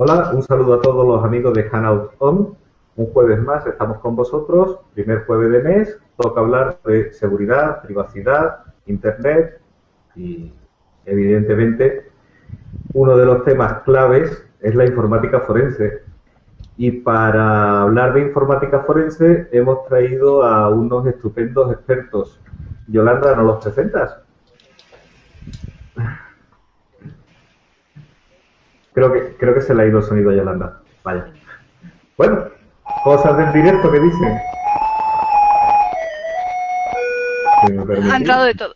Hola, un saludo a todos los amigos de Hanout On. Un jueves más estamos con vosotros, primer jueves de mes. Toca hablar de seguridad, privacidad, Internet y, evidentemente, uno de los temas claves es la informática forense. Y para hablar de informática forense hemos traído a unos estupendos expertos. Yolanda, ¿nos los presentas? Creo que, creo que se le ha ido el sonido a Yolanda. Vaya. Bueno, cosas del directo que dicen. Ha entrado de todo.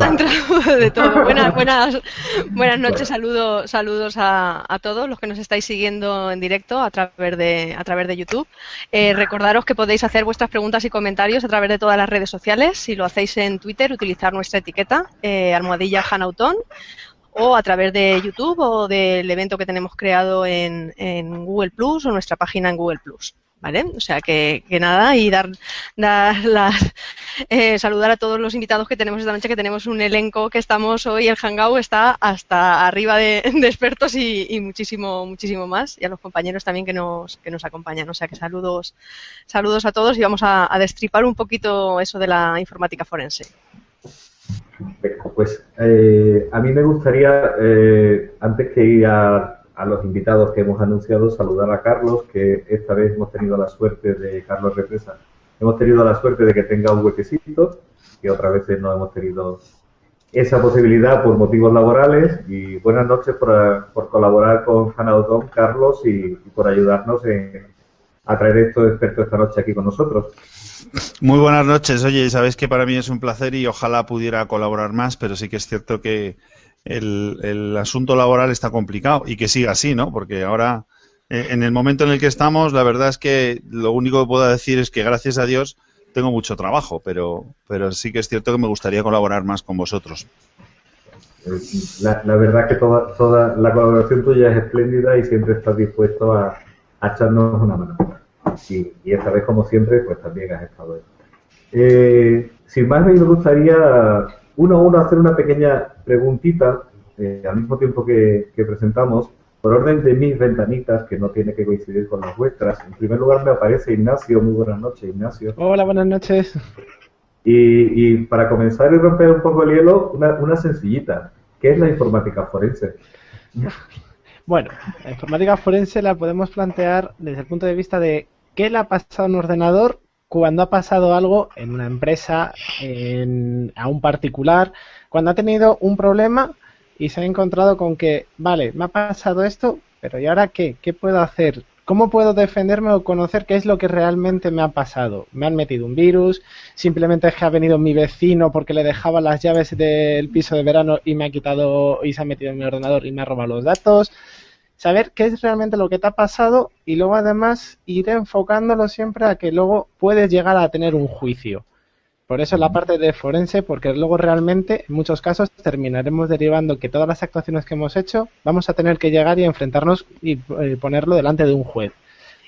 Ha entrado de todo. Buenas, buenas, buenas noches, saludos, saludos a, todos los que nos estáis siguiendo en directo a través de, a través de YouTube. Eh, recordaros que podéis hacer vuestras preguntas y comentarios a través de todas las redes sociales. Si lo hacéis en Twitter, utilizar nuestra etiqueta, eh, almohadilla Hanautón, o a través de YouTube o del evento que tenemos creado en, Google Plus o nuestra página en Google Plus. ¿Vale? O sea que, nada, y dar, dar las, eh, saludar a todos los invitados que tenemos esta noche, que tenemos un elenco que estamos hoy, el Hangout está hasta arriba de, expertos y, muchísimo, muchísimo más, y a los compañeros también que nos, que nos acompañan. O sea que saludos, saludos a todos y vamos a destripar un poquito eso de la informática forense. Pues eh, a mí me gustaría, eh, antes que ir a, los invitados que hemos anunciado, saludar a Carlos, que esta vez hemos tenido la suerte de, Carlos Represa, hemos tenido la suerte de que tenga un huequecito, que otras veces no hemos tenido esa posibilidad por motivos laborales. Y buenas noches por, colaborar con Hannah Carlos, y, por ayudarnos a traer estos expertos esta noche aquí con nosotros. Muy buenas noches. Oye, sabéis que para mí es un placer y ojalá pudiera colaborar más, pero sí que es cierto que el, asunto laboral está complicado y que siga así, ¿no? Porque ahora, eh, en el momento en el que estamos, la verdad es que lo único que puedo decir es que gracias a Dios tengo mucho trabajo, pero, pero sí que es cierto que me gustaría colaborar más con vosotros. La, verdad que toda, toda la colaboración tuya es espléndida y siempre estás dispuesto a echarnos una mano y, esta vez, como siempre, pues también has estado ahí. Eh, sin más, me gustaría uno a uno hacer una pequeña preguntita, eh, al mismo tiempo que, presentamos, por orden de mis ventanitas, que no tiene que coincidir con las vuestras. En primer lugar me aparece Ignacio. Muy buenas noches, Ignacio. Hola, buenas noches. Y, para comenzar y romper un poco el hielo, una, una sencillita. ¿Qué es la informática forense? Bueno, la informática forense la podemos plantear desde el punto de vista de ¿Qué le ha pasado a un ordenador cuando ha pasado algo en una empresa, a un particular, cuando ha tenido un problema y se ha encontrado con que, vale, me ha pasado esto, pero ¿y ahora qué? ¿Qué puedo hacer? ¿Cómo puedo defenderme o conocer qué es lo que realmente me ha pasado? ¿Me han metido un virus? ¿Simplemente es que ha venido mi vecino porque le dejaba las llaves del piso de verano y me ha quitado y se ha metido en mi ordenador y me ha robado los datos? saber qué es realmente lo que te ha pasado y luego además ir enfocándolo siempre a que luego puedes llegar a tener un juicio. Por eso la parte de forense, porque luego realmente en muchos casos terminaremos derivando que todas las actuaciones que hemos hecho vamos a tener que llegar y enfrentarnos y eh, ponerlo delante de un juez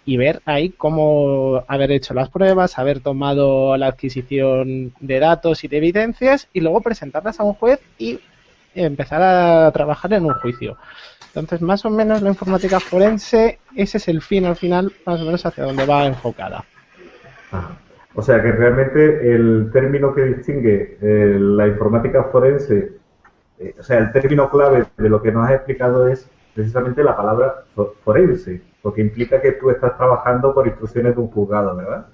y ver ahí cómo haber hecho las pruebas, haber tomado la adquisición de datos y de evidencias y luego presentarlas a un juez y empezar a trabajar en un juicio. Entonces, más o menos la informática forense, ese es el fin al final, más o menos hacia donde va enfocada. O sea que realmente el término que distingue eh, la informática forense, eh, o sea, el término clave de lo que nos has explicado es precisamente la palabra forense, porque implica que tú estás trabajando por instrucciones de un juzgado, ¿verdad?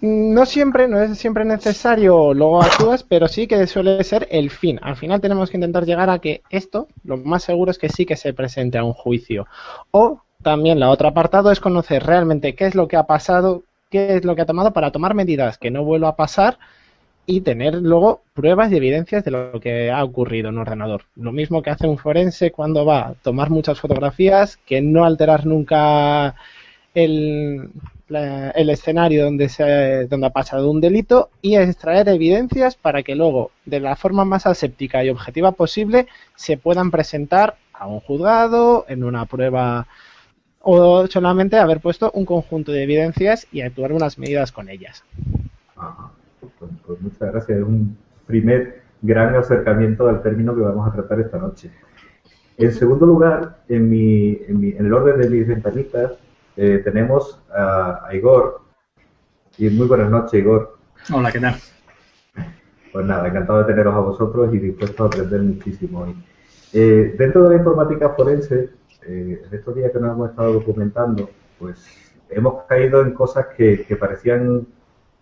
No siempre, no es siempre necesario luego actúas, pero sí que suele ser el fin. Al final tenemos que intentar llegar a que esto, lo más seguro es que sí que se presente a un juicio. O también la otra apartado es conocer realmente qué es lo que ha pasado, qué es lo que ha tomado para tomar medidas que no vuelva a pasar y tener luego pruebas y evidencias de lo que ha ocurrido en un ordenador. Lo mismo que hace un forense cuando va a tomar muchas fotografías, que no alterar nunca el, el escenario donde, se, donde ha pasado un delito y extraer evidencias para que luego, de la forma más aséptica y objetiva posible, se puedan presentar a un juzgado en una prueba o solamente haber puesto un conjunto de evidencias y actuar unas medidas con ellas. Pues, pues, muchas gracias. Es un primer gran acercamiento al término que vamos a tratar esta noche. En segundo lugar, en, mi, en, el orden de mis ventanitas, eh, tenemos a, Igor. Y muy buenas noches, Igor. Hola, ¿qué tal? Pues nada, encantado de teneros a vosotros y dispuesto a aprender muchísimo hoy. Eh, dentro de la informática forense, eh, en estos días que nos hemos estado documentando, pues hemos caído en cosas que, parecían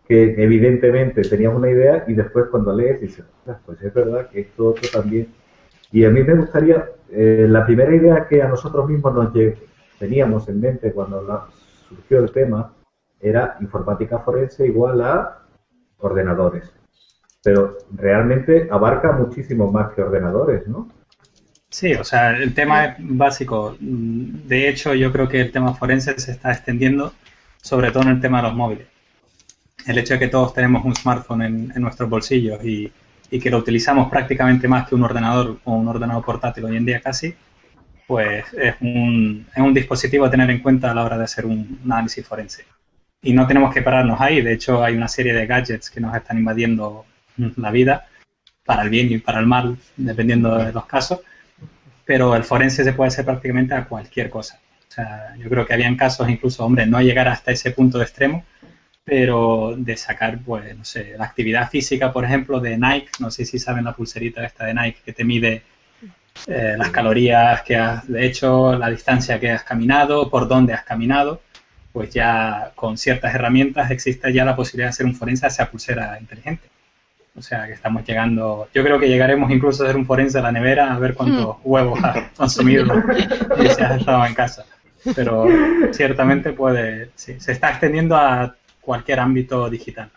que evidentemente teníamos una idea y después cuando lees dices, pues es verdad que esto otro también. Y a mí me gustaría, eh, la primera idea que a nosotros mismos nos teníamos en mente cuando surgió el tema era informática forense igual a ordenadores pero realmente abarca muchísimo más que ordenadores, ¿no? Sí, o sea, el tema es básico. De hecho, yo creo que el tema forense se está extendiendo, sobre todo en el tema de los móviles. El hecho de que todos tenemos un smartphone en, nuestros bolsillos y, que lo utilizamos prácticamente más que un ordenador o un ordenador portátil hoy en día casi, pues es un, es un dispositivo a tener en cuenta a la hora de hacer un análisis forense. Y no tenemos que pararnos ahí, de hecho hay una serie de gadgets que nos están invadiendo la vida, para el bien y para el mal, dependiendo de los casos, pero el forense se puede hacer prácticamente a cualquier cosa. O sea, yo creo que habían casos, incluso, hombre, no llegar hasta ese punto de extremo, pero de sacar, pues, no sé, la actividad física, por ejemplo, de Nike, no sé si saben la pulserita esta de Nike que te mide eh, las calorías que has hecho, la distancia que has caminado, por dónde has caminado, pues ya con ciertas herramientas existe ya la posibilidad de hacer un forense a esa pulsera inteligente. O sea que estamos llegando, yo creo que llegaremos incluso a hacer un forense a la nevera a ver cuántos hmm. huevos ha consumido y si has estado en casa. Pero ciertamente puede, sí, se está extendiendo a cualquier ámbito digital.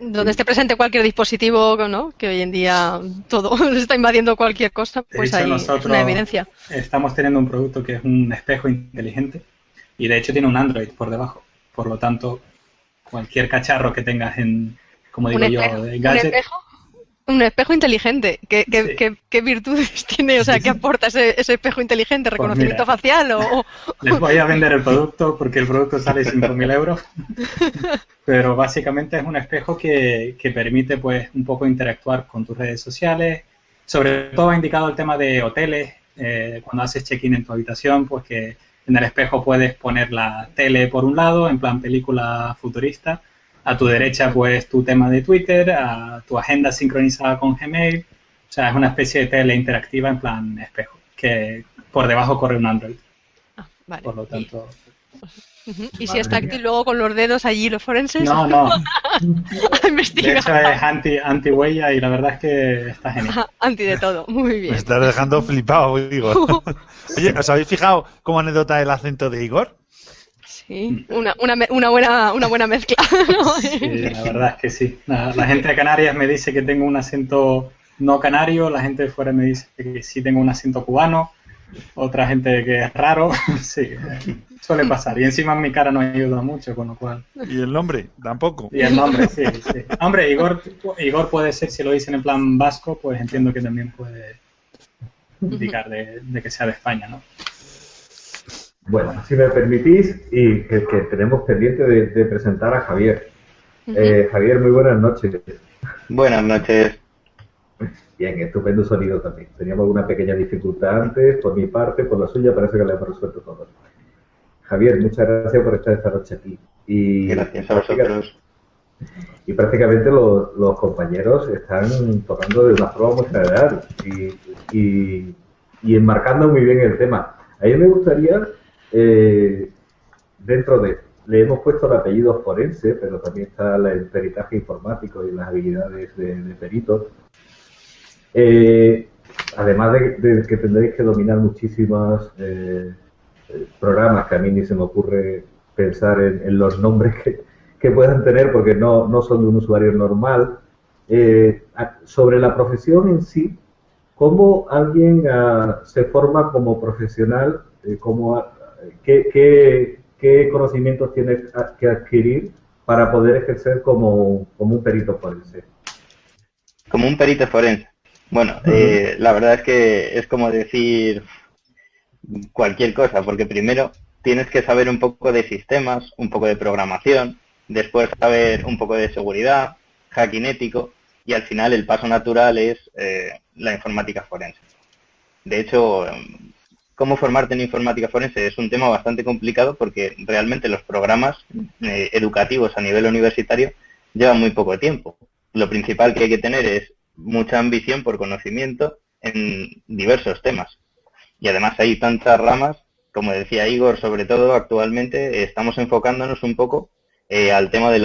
Donde esté presente cualquier dispositivo, ¿no? que hoy en día todo está invadiendo cualquier cosa, pues hay una evidencia. Estamos teniendo un producto que es un espejo inteligente y de hecho tiene un Android por debajo. Por lo tanto, cualquier cacharro que tengas en, como digo yo, Un espejo, inteligente. ¿Qué, virtudes tiene? O sea, ¿qué aporta ese, espejo inteligente? Pues ¿Reconocimiento facial o, Les voy a vender el producto porque el producto sale 5.000 euros. Pero básicamente es un espejo que, permite pues un poco interactuar con tus redes sociales. Sobre todo ha indicado el tema de hoteles. Eh, cuando haces check-in en tu habitación, pues que en el espejo puedes poner la tele por un lado, en plan película futurista, a tu derecha, pues, tu tema de Twitter, a tu agenda sincronizada con Gmail. O sea, es una especie de tele interactiva en plan espejo, que por debajo corre un Android. Ah, vale. Por lo tanto... ¿Y si es táctil luego con los dedos allí los forenses? No, no. de hecho es anti, anti huella y la verdad es que está genial. anti de todo, muy bien. Me estás dejando flipado, digo. Oye, ¿os habéis fijado como anécdota el acento de Igor? Sí, una, una, una, buena, una buena mezcla. Sí, la verdad es que sí. La, gente de Canarias me dice que tengo un acento no canario, la gente de fuera me dice que sí tengo un acento cubano, otra gente que es raro. Sí, suele pasar. Y encima mi cara no ayuda mucho, con lo cual. ¿Y el nombre? Tampoco. Y el nombre, sí, sí. Hombre, Igor, Igor puede ser, si lo dicen en plan vasco, pues entiendo que también puede indicar de, de que sea de España, ¿no? Bueno, si me permitís, y que, tenemos pendiente de, presentar a Javier. Eh, Javier, muy buenas noches. Buenas noches. Bien, estupendo sonido también. Teníamos una pequeña dificultad antes, por mi parte, por la suya, parece que le hemos resuelto todo. Javier, muchas gracias por estar esta noche aquí. Y gracias a vosotros. Y prácticamente los, compañeros están tocando de una forma muy general y, y, y enmarcando muy bien el tema. A mí me gustaría eh, dentro de, le hemos puesto el apellido forense, pero también está el peritaje informático y las habilidades de, peritos. Eh, además de, que tendréis que dominar muchísimos eh, programas que a mí ni se me ocurre pensar en, los nombres que, puedan tener porque no, no, son de un usuario normal. sobre la profesión en sí, ¿cómo alguien ah, se forma como profesional? ¿Cómo ¿qué, qué, conocimientos tienes que adquirir para poder ejercer como, un perito forense? Como un perito forense. Bueno, eh, la verdad es que es como decir cualquier cosa, porque primero tienes que saber un poco de sistemas, un poco de programación, después saber un poco de seguridad, hacking ético, y al final el paso natural es eh, la informática forense. De hecho, cómo formarte en informática forense es un tema bastante complicado porque realmente los programas eh, educativos a nivel universitario llevan muy poco tiempo. Lo principal que hay que tener es mucha ambición por conocimiento en diversos temas. Y además hay tantas ramas, como decía Igor, sobre todo actualmente estamos enfocándonos un poco eh, al tema de,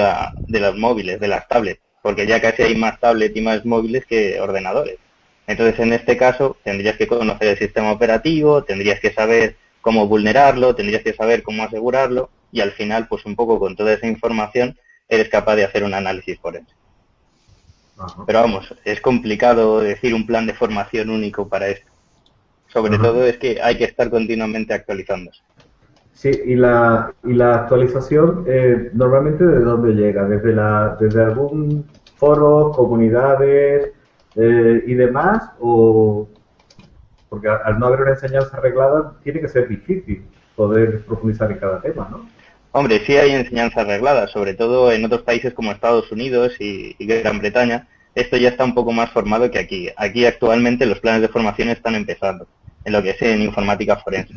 de los móviles, de las tablets, porque ya casi hay más tablets y más móviles que ordenadores. Entonces, en este caso, tendrías que conocer el sistema operativo, tendrías que saber cómo vulnerarlo, tendrías que saber cómo asegurarlo y al final, pues un poco con toda esa información, eres capaz de hacer un análisis forense. Pero vamos, es complicado decir un plan de formación único para esto. Sobre todo es que hay que estar continuamente actualizándose. Sí, y la, y la actualización eh, normalmente de dónde llega, desde, la, desde algún foro, comunidades, eh, y demás, o porque al no haber una enseñanza arreglada tiene que ser difícil poder profundizar en cada tema, ¿no? Hombre, sí hay enseñanza arreglada, sobre todo en otros países como Estados Unidos y, Gran Bretaña. Esto ya está un poco más formado que aquí. Aquí actualmente los planes de formación están empezando, en lo que es en informática forense.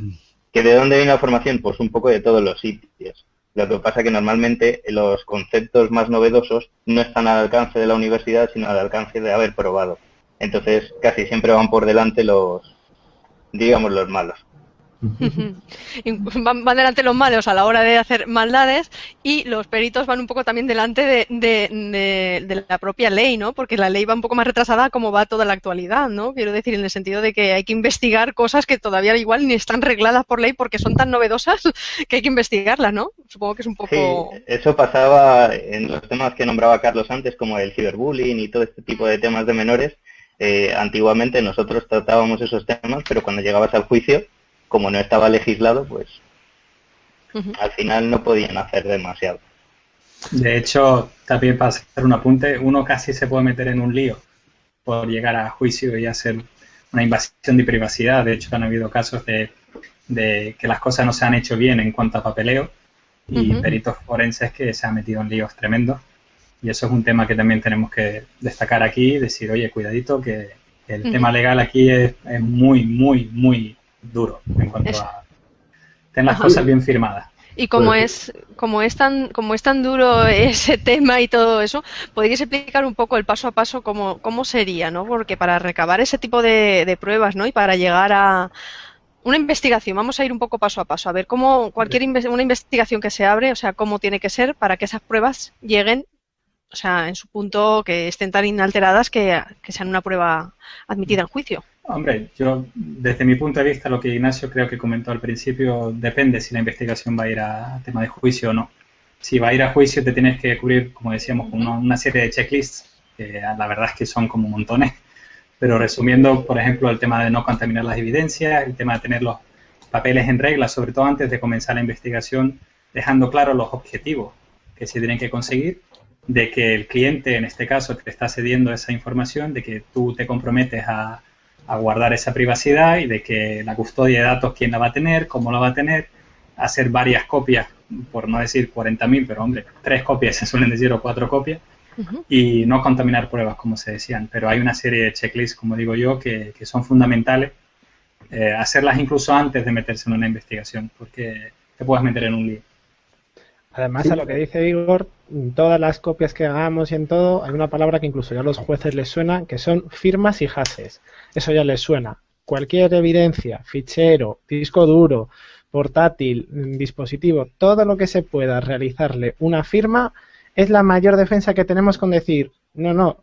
¿Que ¿De dónde viene la formación? Pues un poco de todos los sitios. Lo que pasa es que normalmente los conceptos más novedosos no están al alcance de la universidad, sino al alcance de haber probado. Entonces, casi siempre van por delante los, digamos, los malos. van, delante los malos a la hora de hacer maldades y los peritos van un poco también delante de, de, la propia ley, ¿no? Porque la ley va un poco más retrasada como va toda la actualidad, ¿no? Quiero decir, en el sentido de que hay que investigar cosas que todavía igual ni están regladas por ley porque son tan novedosas que hay que investigarlas, ¿no? Supongo que es un poco... Sí, eso pasaba en los temas que nombraba Carlos antes, como el ciberbullying y todo este tipo de temas de menores. Eh, antiguamente nosotros tratábamos esos temas, pero cuando llegabas al juicio como no estaba legislado, pues al final no podían hacer demasiado. De hecho, también para hacer un apunte, uno casi se puede meter en un lío por llegar a juicio y hacer una invasión de privacidad. De hecho, han habido casos de, que las cosas no se han hecho bien en cuanto a papeleo y peritos forenses que se han metido en líos tremendos. Y eso es un tema que también tenemos que destacar aquí, decir, oye, cuidadito, que el tema legal aquí es, es, muy, muy, muy duro en cuanto a tener las cosas bien firmadas. Y como pues es, como es tan, como es tan duro ese tema y todo eso, ¿podrías explicar un poco el paso a paso cómo, cómo sería, ¿no? Porque para recabar ese tipo de, de pruebas, ¿no? Y para llegar a una investigación, vamos a ir un poco paso a paso, a ver cómo cualquier una investigación que se abre, o sea, cómo tiene que ser para que esas pruebas lleguen, o sea, en su punto que estén tan inalteradas que, que sean una prueba admitida en juicio. Hombre, yo desde mi punto de vista lo que Ignacio creo que comentó al principio depende si la investigación va a ir a tema de juicio o no. Si va a ir a juicio te tienes que cubrir, como decíamos, con una, serie de checklists, que la verdad es que son como montones. Pero resumiendo, por ejemplo, el tema de no contaminar las evidencias, el tema de tener los papeles en regla, sobre todo antes de comenzar la investigación, dejando claro los objetivos que se tienen que conseguir, de que el cliente, en este caso, te está cediendo esa información, de que tú te comprometes a a guardar esa privacidad y de que la custodia de datos, quién la va a tener, cómo la va a tener, hacer varias copias, por no decir 40.000, pero hombre, tres copias se suelen decir o cuatro copias, y no contaminar pruebas, como se decían. Pero hay una serie de checklists, como digo yo, que, son fundamentales, eh, hacerlas incluso antes de meterse en una investigación, porque te puedes meter en un lío. Además, a lo que dice Igor, en todas las copias que hagamos y en todo, hay una palabra que incluso ya a los jueces les suena, que son firmas y hashes. Eso ya les suena. Cualquier evidencia, fichero, disco duro, portátil, dispositivo, todo lo que se pueda realizarle una firma es la mayor defensa que tenemos con decir, no, no,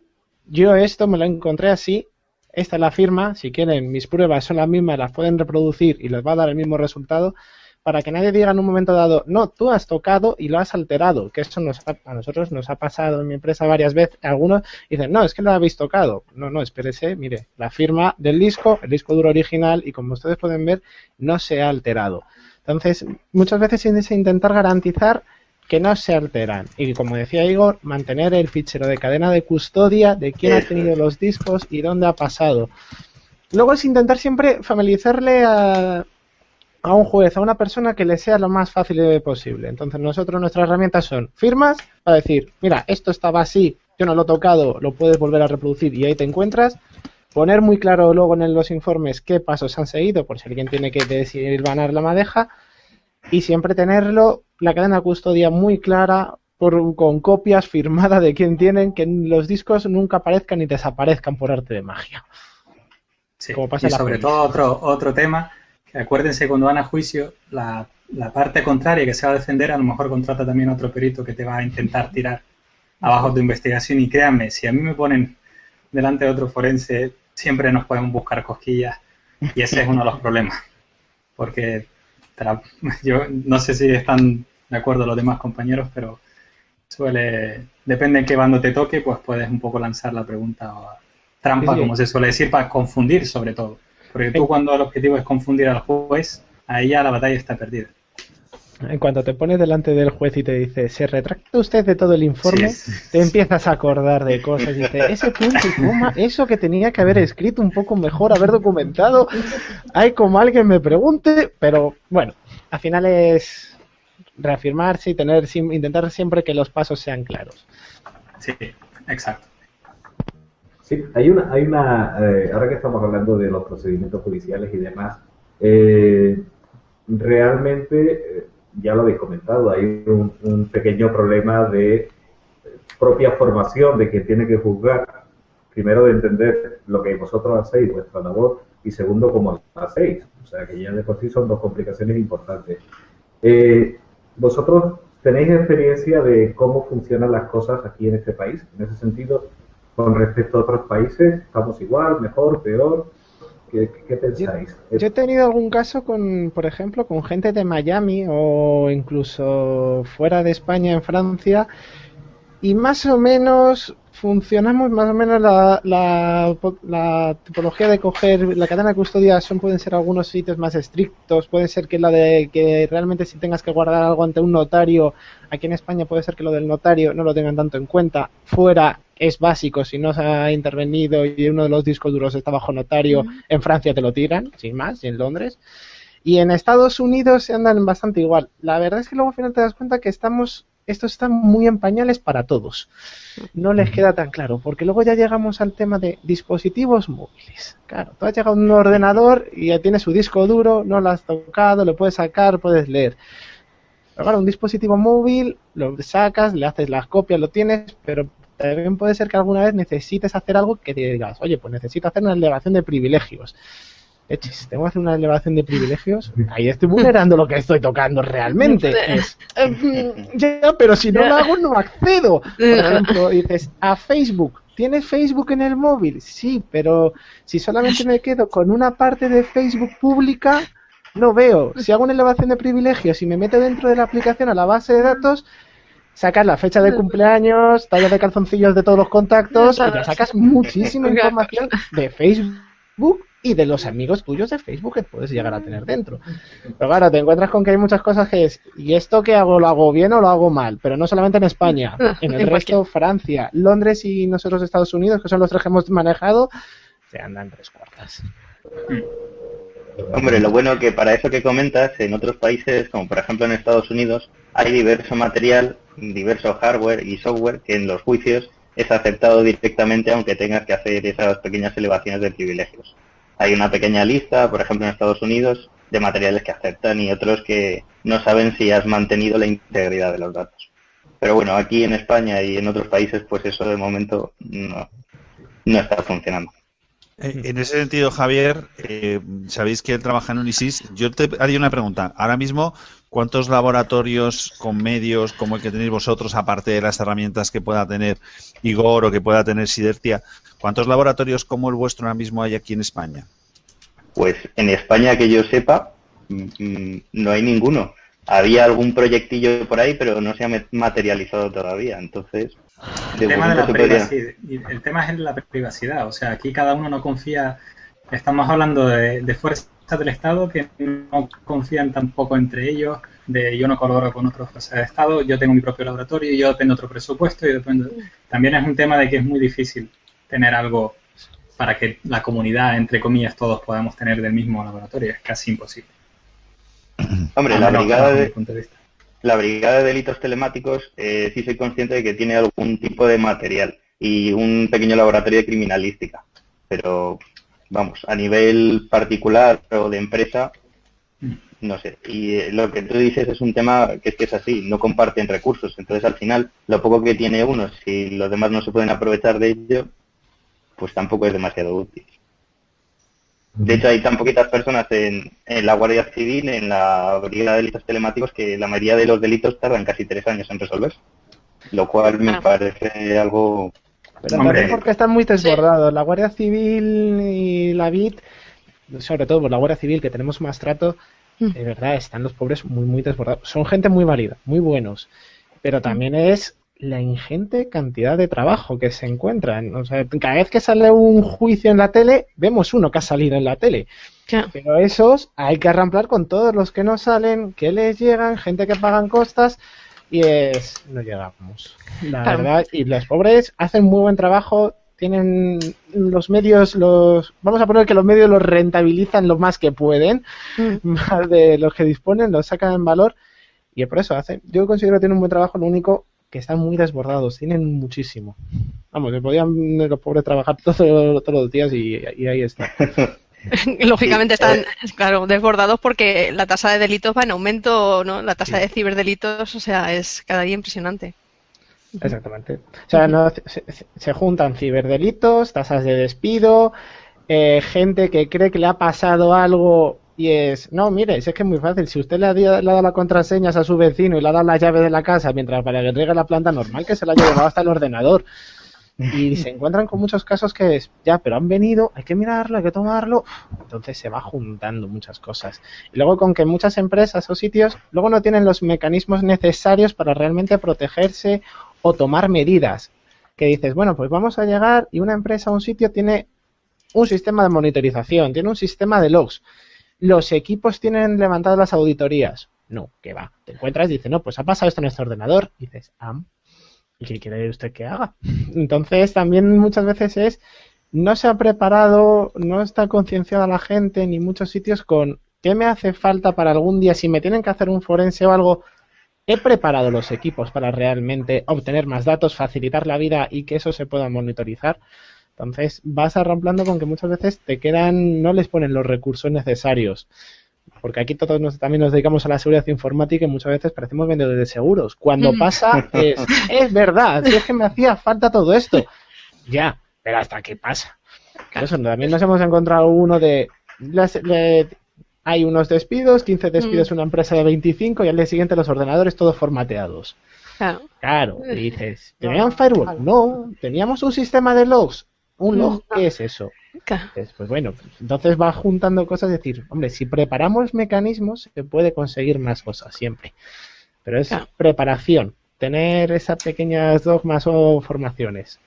yo esto me lo encontré así, esta es la firma, si quieren mis pruebas son las mismas, las pueden reproducir y les va a dar el mismo resultado, para que nadie diga en un momento dado, no, tú has tocado y lo has alterado, que eso nos a nosotros nos ha pasado en mi empresa varias veces, algunos dicen, no, es que lo habéis tocado. No, no, espérese, mire, la firma del disco, el disco duro original, y como ustedes pueden ver, no se ha alterado. Entonces, muchas veces tienes que intentar garantizar que no se alteran. Y como decía Igor, mantener el fichero de cadena de custodia de quién ha tenido los discos y dónde ha pasado. Luego es intentar siempre familiarizarle a, a un juez, a una persona que le sea lo más fácil posible. Entonces nosotros nuestras herramientas son firmas para decir, mira, esto estaba así, yo no lo he tocado, lo puedes volver a reproducir y ahí te encuentras. poner muy claro luego en los informes qué pasos han seguido, por si alguien tiene que decidir ganar la madeja, y siempre tenerlo, la cadena de custodia muy clara, por, con copias firmadas de quién tienen, que los discos nunca aparezcan y desaparezcan por arte de magia. Sí, y sobre todo otro, otro tema, que acuérdense cuando van a juicio, la, la, parte contraria que se va a defender, a lo mejor contrata también otro perito que te va a intentar tirar abajo de investigación. Y créanme, si a mí me ponen delante de otro forense, siempre nos podemos buscar cosquillas. Y ese es uno de los problemas, porque yo no sé si están de acuerdo los demás compañeros, pero suele, depende en qué bando te toque, pues puedes un poco lanzar la pregunta o trampa, como se suele decir, para confundir sobre todo. Porque tú cuando el objetivo es confundir al juez, ahí ya la batalla está perdida. En cuanto te pones delante del juez y te dice, ¿se retracta usted de todo el informe? te empiezas a acordar de cosas y dices, ese punto y coma, eso que tenía que haber escrito un poco mejor, haber documentado, hay como alguien me pregunte, pero bueno, al final es reafirmarse y tener intentar siempre que los pasos sean claros. Sí, exacto. Sí, hay una, hay una eh, ahora que estamos hablando de los procedimientos judiciales y demás, eh, realmente, eh, ya lo habéis comentado, hay un, pequeño problema de propia formación de quien tiene que juzgar, primero de entender lo que vosotros hacéis, vuestra labor, y segundo, cómo lo hacéis. O sea, que ya de por sí son dos complicaciones importantes. ¿Vosotros tenéis experiencia de cómo funcionan las cosas aquí en este país? En ese sentido, con respecto a otros países, ¿estamos igual, mejor, peor? ¿Qué, pensáis? Yo, he tenido algún caso con, por ejemplo, con gente de Miami o incluso fuera de España, en Francia, y más o menos funcionamos más o menos la, la, tipología de coger la cadena de custodia son pueden ser algunos sitios más estrictos puede ser que la de que realmente si tengas que guardar algo ante un notario aquí en España puede ser que lo del notario no lo tengan tanto en cuenta. Fuera es básico si no se ha intervenido y uno de los discos duros está bajo notario en Francia te lo tiran sin más y en Londres. Y en Estados Unidos se andan bastante igual. La verdad es que luego al final te das cuenta que estamos esto está muy en pañales para todos. No les queda tan claro, porque luego ya llegamos al tema de dispositivos móviles. Claro, tú has llegado a un ordenador y ya tiene su disco duro, no lo has tocado, lo puedes sacar, puedes leer. Pero claro, un dispositivo móvil lo sacas, le haces las copias, lo tienes, pero también puede ser que alguna vez necesites hacer algo que te digas, oye, pues necesito hacer una elevación de privilegios tengo que hacer una elevación de privilegios, ahí estoy vulnerando lo que estoy tocando realmente. Eh, ya, pero si no lo hago, no accedo. Por ejemplo, dices, a Facebook, ¿tienes Facebook en el móvil? Sí, pero si solamente me quedo con una parte de Facebook pública, no veo. Si hago una elevación de privilegios y me meto dentro de la aplicación a la base de datos, sacas la fecha de cumpleaños, talla de calzoncillos de todos los contactos, y ya sacas muchísima información de Facebook y de los amigos tuyos de Facebook que puedes llegar a tener dentro. Pero claro, te encuentras con que hay muchas cosas que es, ¿y esto qué hago? ¿Lo hago bien o lo hago mal? Pero no solamente en España, en el resto, Francia, Londres y nosotros Estados Unidos, que son los tres que hemos manejado, se andan tres cuartas. Hombre, lo bueno que para eso que comentas, en otros países, como por ejemplo en Estados Unidos, hay diverso material, diverso hardware y software que en los juicios es aceptado directamente aunque tengas que hacer esas pequeñas elevaciones de privilegios hay una pequeña lista, por ejemplo en Estados Unidos, de materiales que aceptan y otros que no saben si has mantenido la integridad de los datos. Pero bueno, aquí en España y en otros países, pues eso de momento no, está funcionando. Eh, en ese sentido, Javier, eh, sabéis que él trabaja en Unisys. Yo te haría una pregunta. Ahora mismo, ¿cuántos laboratorios con medios como el que tenéis vosotros, aparte de las herramientas que pueda tener Igor o que pueda tener Sidertia, ¿Cuántos laboratorios como el vuestro ahora mismo hay aquí en España? Pues en España que yo sepa, mm, mm, no hay ninguno. Había algún proyectillo por ahí, pero no se ha materializado todavía. Entonces, el tema, el tema es la privacidad. O sea, aquí cada uno no confía. Estamos hablando de, fuerzas del Estado que no confían tampoco entre ellos. De yo no colaboro con otras fuerzas del Estado, yo tengo mi propio laboratorio, yo dependo de otro presupuesto y dependo. También es un tema de que es muy difícil tener algo para que la comunidad, entre comillas, todos podamos tener del mismo laboratorio. Es casi imposible. Hombre, la brigada, de, la brigada de delitos telemáticos eh, sí soy consciente de que tiene algún tipo de material y un pequeño laboratorio de criminalística. pero vamos, a nivel particular o de empresa, no sé. Y eh, lo que tú dices es un tema que es que es así, no comparten recursos. Entonces, al final, lo poco que tiene uno, si los demás no se pueden aprovechar de ello, pues tampoco es demasiado útil. De hecho, hay tan poquitas personas en, la Guardia Civil, en la Brigada de Delitos Telemáticos, que la mayoría de los delitos tardan casi tres años en resolver. Lo cual me ah. parece algo... Pero también porque están muy desbordados. La Guardia Civil y la BIT, sobre todo por la Guardia Civil, que tenemos más trato, mm. de verdad, están los pobres muy, muy desbordados. Son gente muy válida, muy buenos. Pero mm. también es la ingente cantidad de trabajo que se encuentran. O sea, cada vez que sale un juicio en la tele, vemos uno que ha salido en la tele. Pero esos hay que arramplar con todos los que no salen, que les llegan, gente que pagan costas y es no llegamos. La verdad, y los pobres hacen muy buen trabajo, tienen los medios, los vamos a poner que los medios los rentabilizan lo más que pueden, mm. más de los que disponen, los sacan en valor y por eso hacen. Yo considero que tienen un buen trabajo, lo único que están muy desbordados, tienen muchísimo. Vamos, que podían los pobres trabajar todos, los días y, ahí está. Lógicamente están, claro, desbordados porque la tasa de delitos va en aumento, ¿no? La tasa de ciberdelitos, o sea, es cada día impresionante. Exactamente. O sea, no, se, juntan ciberdelitos, tasas de despido, eh, gente que cree que le ha pasado algo y es, no, mire, es que es muy fácil. Si usted le ha, dado las contraseñas a su vecino y le ha dado la llave de la casa mientras para que entregue la planta normal, que se la haya llevado hasta el ordenador. Y se encuentran con muchos casos que es, ya, pero han venido, hay que mirarlo, hay que tomarlo. Entonces se va juntando muchas cosas. Y luego con que muchas empresas o sitios luego no tienen los mecanismos necesarios para realmente protegerse o tomar medidas. Que dices, bueno, pues vamos a llegar y una empresa o un sitio tiene un sistema de monitorización, tiene un sistema de logs los equipos tienen levantadas las auditorías. No, que va. Te encuentras y dices, no, pues ha pasado esto en este ordenador. Y dices, ah, ¿y qué quiere usted que haga? Entonces también muchas veces es, no se ha preparado, no está concienciada la gente ni muchos sitios con qué me hace falta para algún día, si me tienen que hacer un forense o algo, he preparado los equipos para realmente obtener más datos, facilitar la vida y que eso se pueda monitorizar. Entonces vas arramplando con que muchas veces te quedan, no les ponen los recursos necesarios. Porque aquí todos también nos dedicamos a la seguridad informática y muchas veces parecemos vendedores de seguros. Cuando mm. pasa es, es verdad, es que me hacía falta todo esto. Ya, pero hasta que pasa. eso, también nos hemos encontrado uno de, hay unos despidos, 15 despidos en mm. una empresa de 25 y al día siguiente los ordenadores todos formateados. Claro. Claro, y dices, ¿tenían firewall? No, teníamos un sistema de logs. ¿Un log qué es eso? Pues bueno, entonces va juntando cosas, decir, hombre, si preparamos mecanismos se puede conseguir más cosas siempre. Pero es preparación, tener esas pequeñas dogmas o formaciones.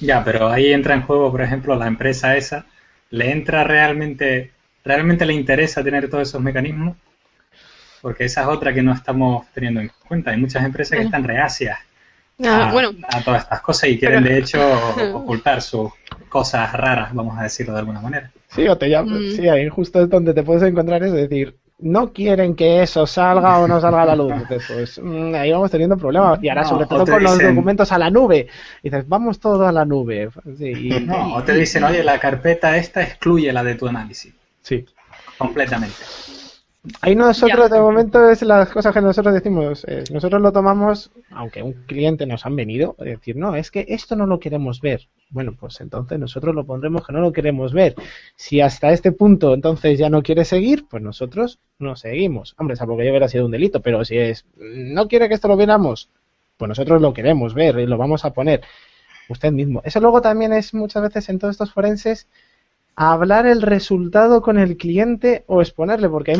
Ya, pero ahí entra en juego, por ejemplo, la empresa esa, ¿le entra realmente, realmente le interesa tener todos esos mecanismos? Porque esa es otra que no estamos teniendo en cuenta. Hay muchas empresas que están reacias Ah, a, todas estas cosas y quieren de hecho ocultar sus cosas raras, vamos a decirlo de alguna manera. Sí, o te llaman, mm. sí, ahí justo es donde te puedes encontrar es decir, no quieren que eso salga o no salga a la luz. pues mm, ahí vamos teniendo problemas. Y ahora, sobre todo con los documentos a la nube. dices, vamos todo a la nube. no, o te dicen, oye, la carpeta esta excluye la de tu análisis. Sí. Completamente. Ahí nosotros, de momento, es las cosas que nosotros decimos. Eh, nosotros lo tomamos, aunque un cliente nos han venido, a decir, no, es que esto no lo queremos ver. Bueno, pues entonces nosotros lo pondremos que no lo queremos ver. Si hasta este punto entonces ya no quiere seguir, pues nosotros no seguimos. Hombre, salvo que ya hubiera sido un delito, pero si es, no quiere que esto lo viéramos, pues nosotros lo queremos ver y lo vamos a poner usted mismo. Eso luego también es muchas veces en todos estos forenses hablar el resultado con el cliente o exponerle, porque hay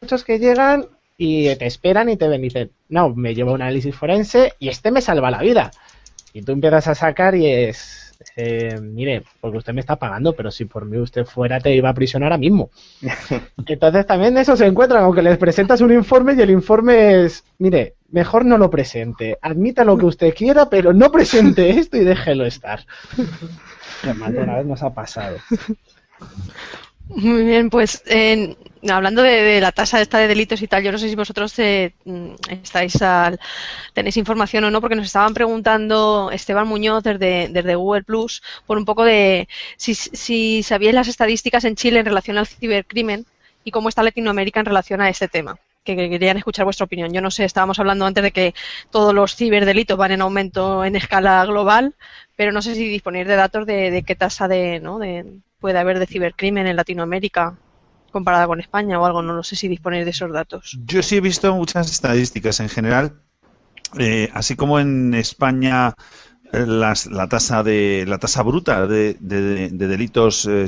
muchos que llegan y te esperan y te ven y dicen, no, me llevo un análisis forense y este me salva la vida. Y tú empiezas a sacar y es, eh, mire, porque usted me está pagando, pero si por mí usted fuera te iba a prisión ahora mismo. Entonces también eso se encuentra, aunque les presentas un informe y el informe es, mire, mejor no lo presente, admita lo que usted quiera, pero no presente esto y déjelo estar. más de una vez nos ha pasado. Muy bien, pues hablando de, la tasa esta de delitos y tal, yo no sé si vosotros eh, mm, estáis al, tenéis información o no, porque nos estaban preguntando Esteban Muñoz desde, desde Google Plus por un poco de si, si sabíais las estadísticas en Chile en relación al cibercrimen y cómo está Latinoamérica en relación a este tema que querían escuchar vuestra opinión. Yo no sé, estábamos hablando antes de que todos los ciberdelitos van en aumento en escala global, pero no sé si disponéis de datos de, de qué tasa de, ¿no? de, puede haber de cibercrimen en Latinoamérica comparada con España o algo, no lo sé si disponéis de esos datos. Yo sí he visto muchas estadísticas en general, eh, así como en España eh, la tasa de la tasa bruta de, delitos eh,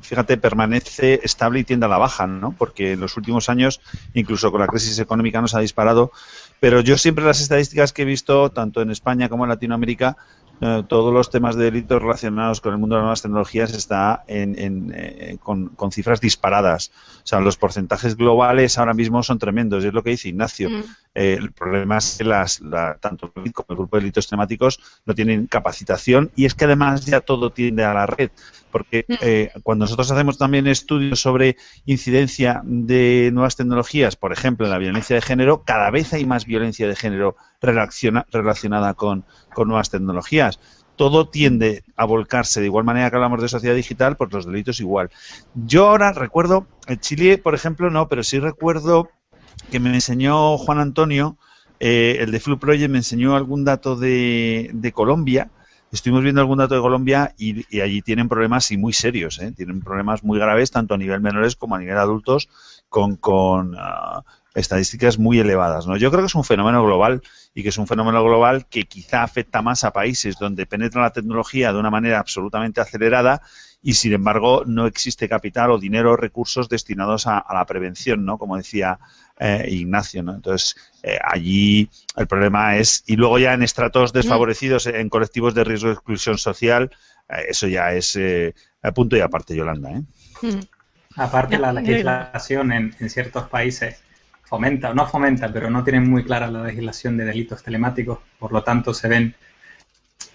fíjate permanece estable y tiende a la baja no porque en los últimos años incluso con la crisis económica nos ha disparado pero yo siempre las estadísticas que he visto tanto en España como en Latinoamérica eh, todos los temas de delitos relacionados con el mundo de las nuevas tecnologías está en, eh, con, cifras disparadas. O sea, los porcentajes globales ahora mismo son tremendos, y es lo que dice Ignacio. Mm. Eh, el problema es que las, tanto el como el grupo de delitos temáticos no tienen capacitación y es que además ya todo tiende a la red. Porque mm. cuando nosotros hacemos también estudios sobre incidencia de nuevas tecnologías, por ejemplo, en la violencia de género, cada vez hay más violencia de género relacionada con, nuevas tecnologías todo tiende a volcarse de igual manera que hablamos de sociedad digital, pues los delitos igual. Yo ahora recuerdo, en Chile, por ejemplo, no, pero sí recuerdo que me enseñó Juan Antonio, eh, el de Flu Project, me enseñó algún dato de, Colombia. Estuvimos viendo algún dato de Colombia y, allí tienen problemas y muy serios, ¿eh? tienen problemas muy graves tanto a nivel menores como a nivel adultos con, con ah, estadísticas muy elevadas. ¿no? Yo creo que es un fenómeno global y que es un fenómeno global que quizá afecta más a países donde penetra la tecnología de una manera absolutamente acelerada y sin embargo no existe capital o dinero o recursos destinados a, la prevención, ¿no? Como decía eh, Ignacio, ¿no? Entonces eh, allí el problema es y luego ya en estratos desfavorecidos, en colectivos de riesgo de exclusión social, eh, eso ya es punto y aparte, Yolanda. Mm. Aparte la legislación en, en ciertos países fomenta, no fomenta, pero no tienen muy clara la legislación de delitos telemáticos, por lo tanto se ven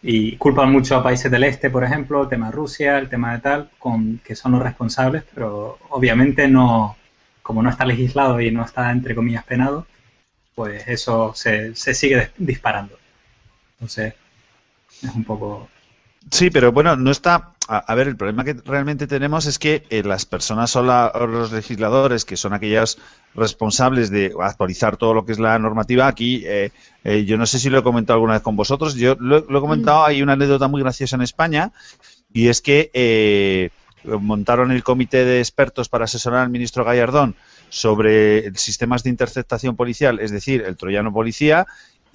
y culpan mucho a países del este, por ejemplo, el tema de Rusia, el tema de tal, con, que son los responsables, pero obviamente no, como no está legislado y no está, entre comillas, penado, pues eso se, se sigue disparando. Entonces, es un poco... Sí, pero bueno, no está a, ver, el problema que realmente tenemos es que eh, las personas o, los legisladores, que son aquellas responsables de actualizar todo lo que es la normativa, aquí eh, eh, yo no sé si lo he comentado alguna vez con vosotros, yo lo, he comentado, mm. hay una anécdota muy graciosa en España, y es que montaron el comité de expertos para asesorar al ministro Gallardón sobre sistemas de interceptación policial, es decir, el troyano policía,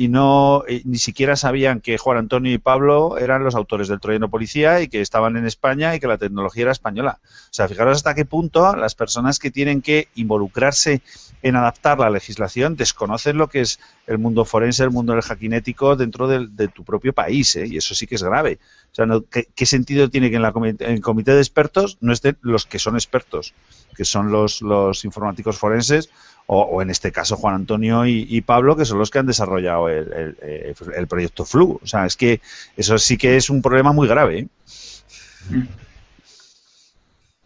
y no ni siquiera sabían que Juan Antonio y Pablo eran los autores del Troyano Policía y que estaban en España y que la tecnología era española. O sea, fijaros hasta qué punto las personas que tienen que involucrarse en adaptar la legislación desconocen lo que es el mundo forense, el mundo del hackinético dentro de, tu propio país, ¿eh? y eso sí que es grave. O sea, ¿qué, sentido tiene que en, la, el comité de expertos no estén los que son expertos, que son los, los informáticos forenses o, en este caso Juan Antonio y, Pablo, que son los que han desarrollado el, proyecto Flu. O sea, es que eso sí que es un problema muy grave. ¿eh?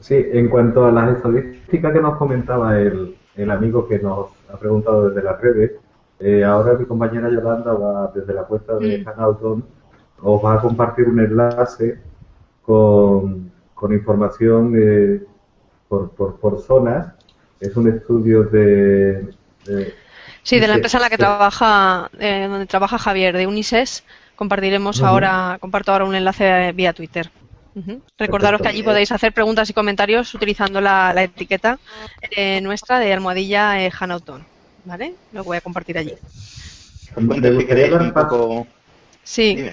Sí, en cuanto a las estadísticas que nos comentaba el, amigo que nos ha preguntado desde las redes, eh, ahora mi compañera Yolanda va desde la puerta de mm. Hanauton, os va a compartir un enlace con, información eh, por, por, por zonas es un estudio de... sí, de la empresa en la que trabaja, eh, donde trabaja Javier, de Unises. Compartiremos ahora, comparto ahora un enlace vía Twitter. Recordaros que allí podéis hacer preguntas y comentarios utilizando la, etiqueta eh, nuestra de almohadilla eh, Hanauton. ¿Vale? Lo voy a compartir allí. Sí.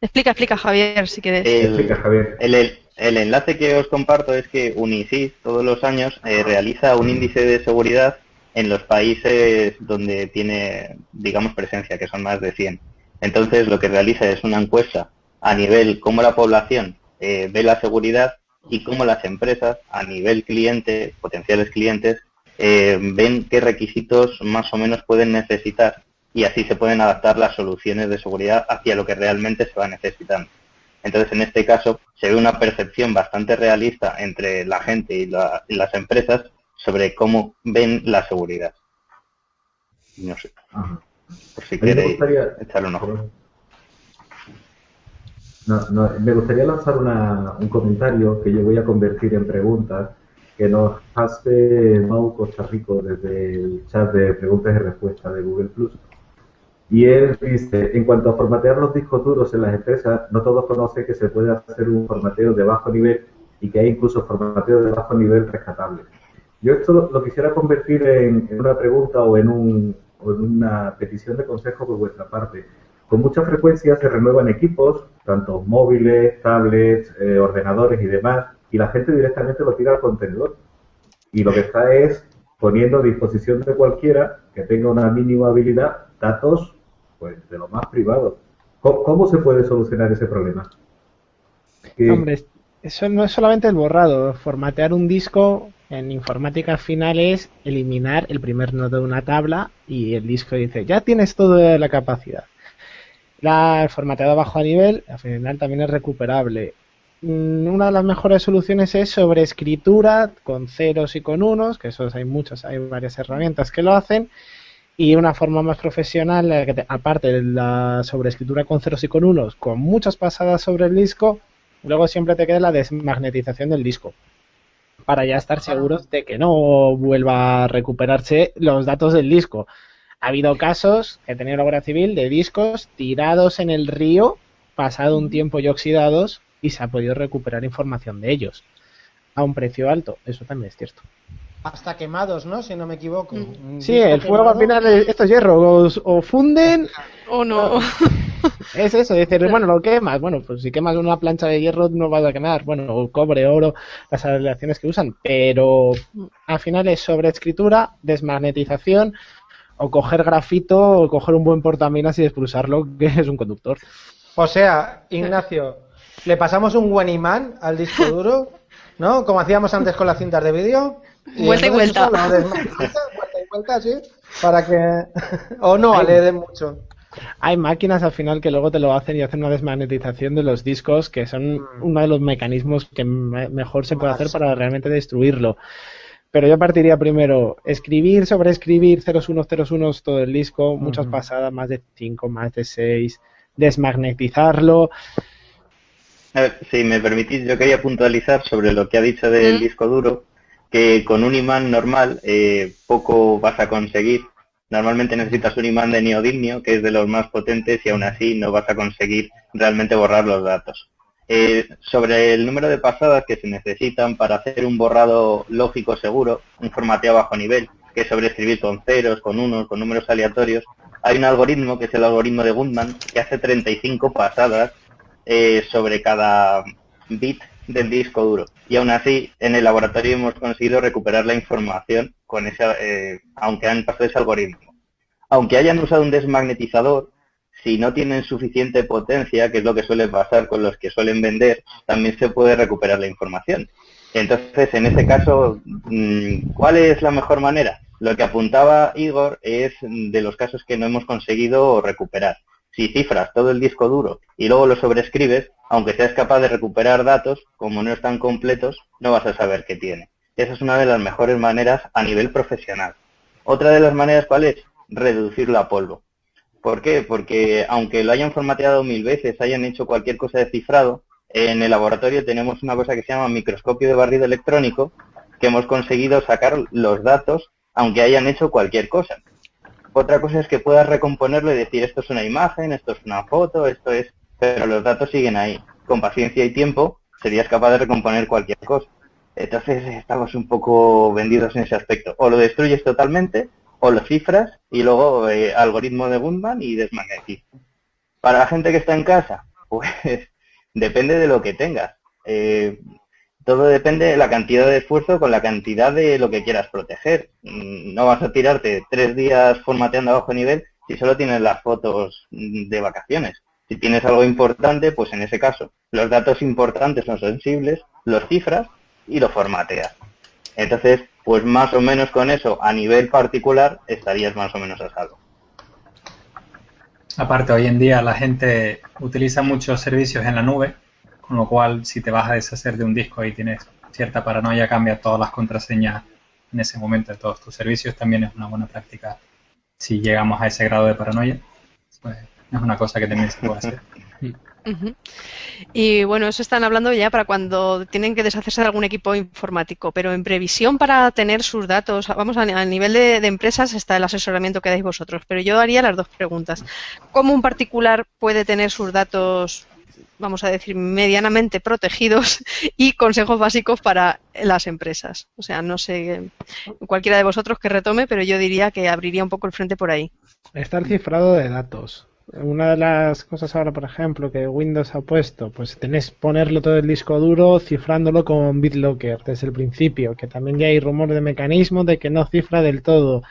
Explica, explica Javier, si quieres. explica, Javier. el, el enlace que os comparto es que Unisys todos los años eh, realiza un índice de seguridad en los países donde tiene, digamos, presencia, que son más de 100. Entonces, lo que realiza es una encuesta a nivel cómo la población eh, ve la seguridad y cómo las empresas, a nivel cliente, potenciales clientes, eh, ven qué requisitos más o menos pueden necesitar y así se pueden adaptar las soluciones de seguridad hacia lo que realmente se va necesitando. Entonces, en este caso, se ve una percepción bastante realista entre la gente y, las empresas sobre cómo ven la seguridad. No sé. Por si queréis echarle un ojo. me gustaría lanzar un comentario que yo voy a convertir en preguntas que nos hace Mau Costa Rico desde el chat de preguntas y respuestas de Google Plus. Y él dice, en cuanto a formatear los discos duros en las empresas, no todos conocen que se puede hacer un formateo de bajo nivel y que hay incluso formateo de bajo nivel rescatable. Yo esto lo, quisiera convertir en, una pregunta o en, un, o en una petición de consejo por vuestra parte. Con mucha frecuencia se renuevan equipos, tanto móviles, tablets, eh, ordenadores y demás, y la gente directamente lo tira al contenedor. Y lo que está es poniendo a disposición de cualquiera que tenga una mínima habilidad datos pues de lo más privado. ¿Cómo, se puede solucionar ese problema? Hombre, eso no es solamente el borrado. Formatear un disco en informática final es eliminar el primer nodo de una tabla y el disco dice, ya tienes toda la capacidad. La, el formateado bajo a nivel, al final también es recuperable. Mm, una de las mejores soluciones es sobre escritura con ceros y con unos, que esos hay muchos, hay varias herramientas que lo hacen, y una forma más profesional, que aparte de la sobreescritura con ceros y con unos, con muchas pasadas sobre el disco, luego siempre te queda la desmagnetización del disco, para ya estar seguros de que no vuelva a recuperarse los datos del disco. Ha habido casos, he tenido la Guardia Civil, de discos tirados en el río, pasado un tiempo y oxidados, y se ha podido recuperar información de ellos a un precio alto. Eso también es cierto. Hasta quemados, ¿no? Si no me equivoco. Mm. Sí, el fuego al final, estos hierros o funden o no. Es eso, decir, bueno, lo quemas. Bueno, pues si quemas una plancha de hierro no vas a quemar. Bueno, cobre, oro, las aleaciones que usan. Pero al final es sobreescritura, desmagnetización o coger grafito o coger un buen portaminas y expulsarlo, que es un conductor. O sea, Ignacio, le pasamos un buen imán al disco duro, ¿no? Como hacíamos antes con las cintas de vídeo. Vuelta y vuelta. vuelta y vuelta, sí. Para que. o no, le den mucho. Hay máquinas al final que luego te lo hacen y hacen una desmagnetización de los discos, que son mm. uno de los mecanismos que mejor se puede hacer para realmente destruirlo. Pero yo partiría primero, escribir sobre escribir 0101 todo el disco, muchas pasadas, más de 5, más de 6, desmagnetizarlo si me permitís, yo quería puntualizar sobre lo que ha dicho del disco duro, con un imán normal eh, poco vas a conseguir. Normalmente necesitas un imán de neodimio, que es de los más potentes, y aún así no vas a conseguir realmente borrar los datos. Eh, sobre el número de pasadas que se necesitan para hacer un borrado lógico seguro, un formateo bajo nivel, que es sobreescribir con ceros, con unos, con números aleatorios, hay un algoritmo que es el algoritmo de Gundman que hace 35 pasadas eh, sobre cada bit del disco duro. Y aún así, en el laboratorio hemos conseguido recuperar la información con ese, eh, aunque han pasado ese algoritmo. Aunque hayan usado un desmagnetizador, si no tienen suficiente potencia, que es lo que suele pasar con los que suelen vender, también se puede recuperar la información. Entonces, en ese caso, mm, ¿cuál es la mejor manera? Lo que apuntaba Igor es de los casos que no hemos conseguido recuperar. Si cifras todo el disco duro y luego lo sobrescribes, aunque seas capaz de recuperar datos, como no están completos, no vas a saber qué tiene. Esa es una de las mejores maneras a nivel profesional. Otra de las maneras, ¿cuál es? Reducirlo a polvo. ¿Por qué? Porque aunque lo hayan formateado mil veces, hayan hecho cualquier cosa de cifrado, en el laboratorio tenemos una cosa que se llama microscopio de barrido electrónico, que hemos conseguido sacar los datos aunque hayan hecho cualquier cosa. Otra cosa es que puedas recomponerlo y decir esto es una imagen, esto es una foto, esto es... Pero los datos siguen ahí. Con paciencia y tiempo serías capaz de recomponer cualquier cosa. Entonces estamos un poco vendidos en ese aspecto. O lo destruyes totalmente, o lo cifras y luego eh, algoritmo de Gundman y desmagnetizas. Para la gente que está en casa, pues depende de lo que tengas. Eh, todo depende de la cantidad de esfuerzo con la cantidad de lo que quieras proteger. Mm, no vas a tirarte tres días formateando a bajo nivel si solo tienes las fotos de vacaciones. Si tienes algo importante, pues en ese caso, los datos importantes son sensibles, los cifras y lo formateas. Entonces, pues más o menos con eso, a nivel particular, estarías más o menos a salvo. Aparte, hoy en día la gente utiliza muchos servicios en la nube con lo cual si te vas a deshacer de un disco y tienes cierta paranoia, cambia todas las contraseñas en ese momento de todos tus servicios, también es una buena práctica si llegamos a ese grado de paranoia, pues es una cosa que también se puede hacer. Y bueno, eso están hablando ya para cuando tienen que deshacerse de algún equipo informático, pero en previsión para tener sus datos, vamos a, nivel de, empresas está el asesoramiento que dais vosotros, pero yo haría las dos preguntas. ¿Cómo un particular puede tener sus datos, vamos a decir, medianamente protegidos y consejos básicos para las empresas? O sea, no sé, cualquiera de vosotros que retome, pero yo diría que abriría un poco el frente por ahí. Está el cifrado de datos. Una de las cosas ahora, por ejemplo, que Windows ha puesto, pues tenés ponerlo todo el disco duro cifrándolo con BitLocker desde el principio, que también ya hay rumor de mecanismo de que no cifra del todo.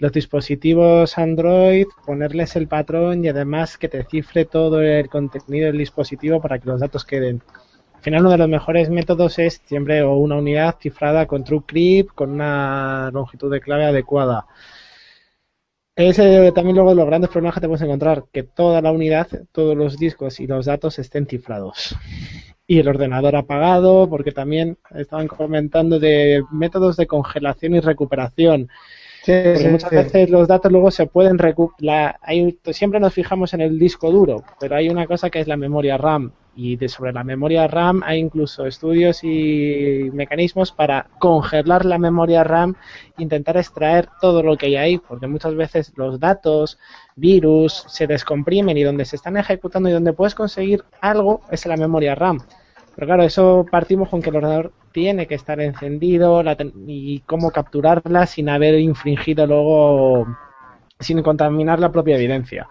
Los dispositivos Android, ponerles el patrón y además que te cifre todo el contenido del dispositivo para que los datos queden. Al final uno de los mejores métodos es siempre una unidad cifrada con TrueCrypt con una longitud de clave adecuada. Ese también luego de los grandes problemas que te puedes encontrar, que toda la unidad, todos los discos y los datos estén cifrados. Y el ordenador apagado, porque también estaban comentando de métodos de congelación y recuperación. Porque muchas veces los datos luego se pueden recuperar. Siempre nos fijamos en el disco duro, pero hay una cosa que es la memoria RAM y de sobre la memoria RAM hay incluso estudios y mecanismos para congelar la memoria RAM e intentar extraer todo lo que hay ahí, porque muchas veces los datos, virus, se descomprimen y donde se están ejecutando y donde puedes conseguir algo es en la memoria RAM. Pero claro, eso partimos con que el ordenador tiene que estar encendido y cómo capturarla sin haber infringido luego, sin contaminar la propia evidencia.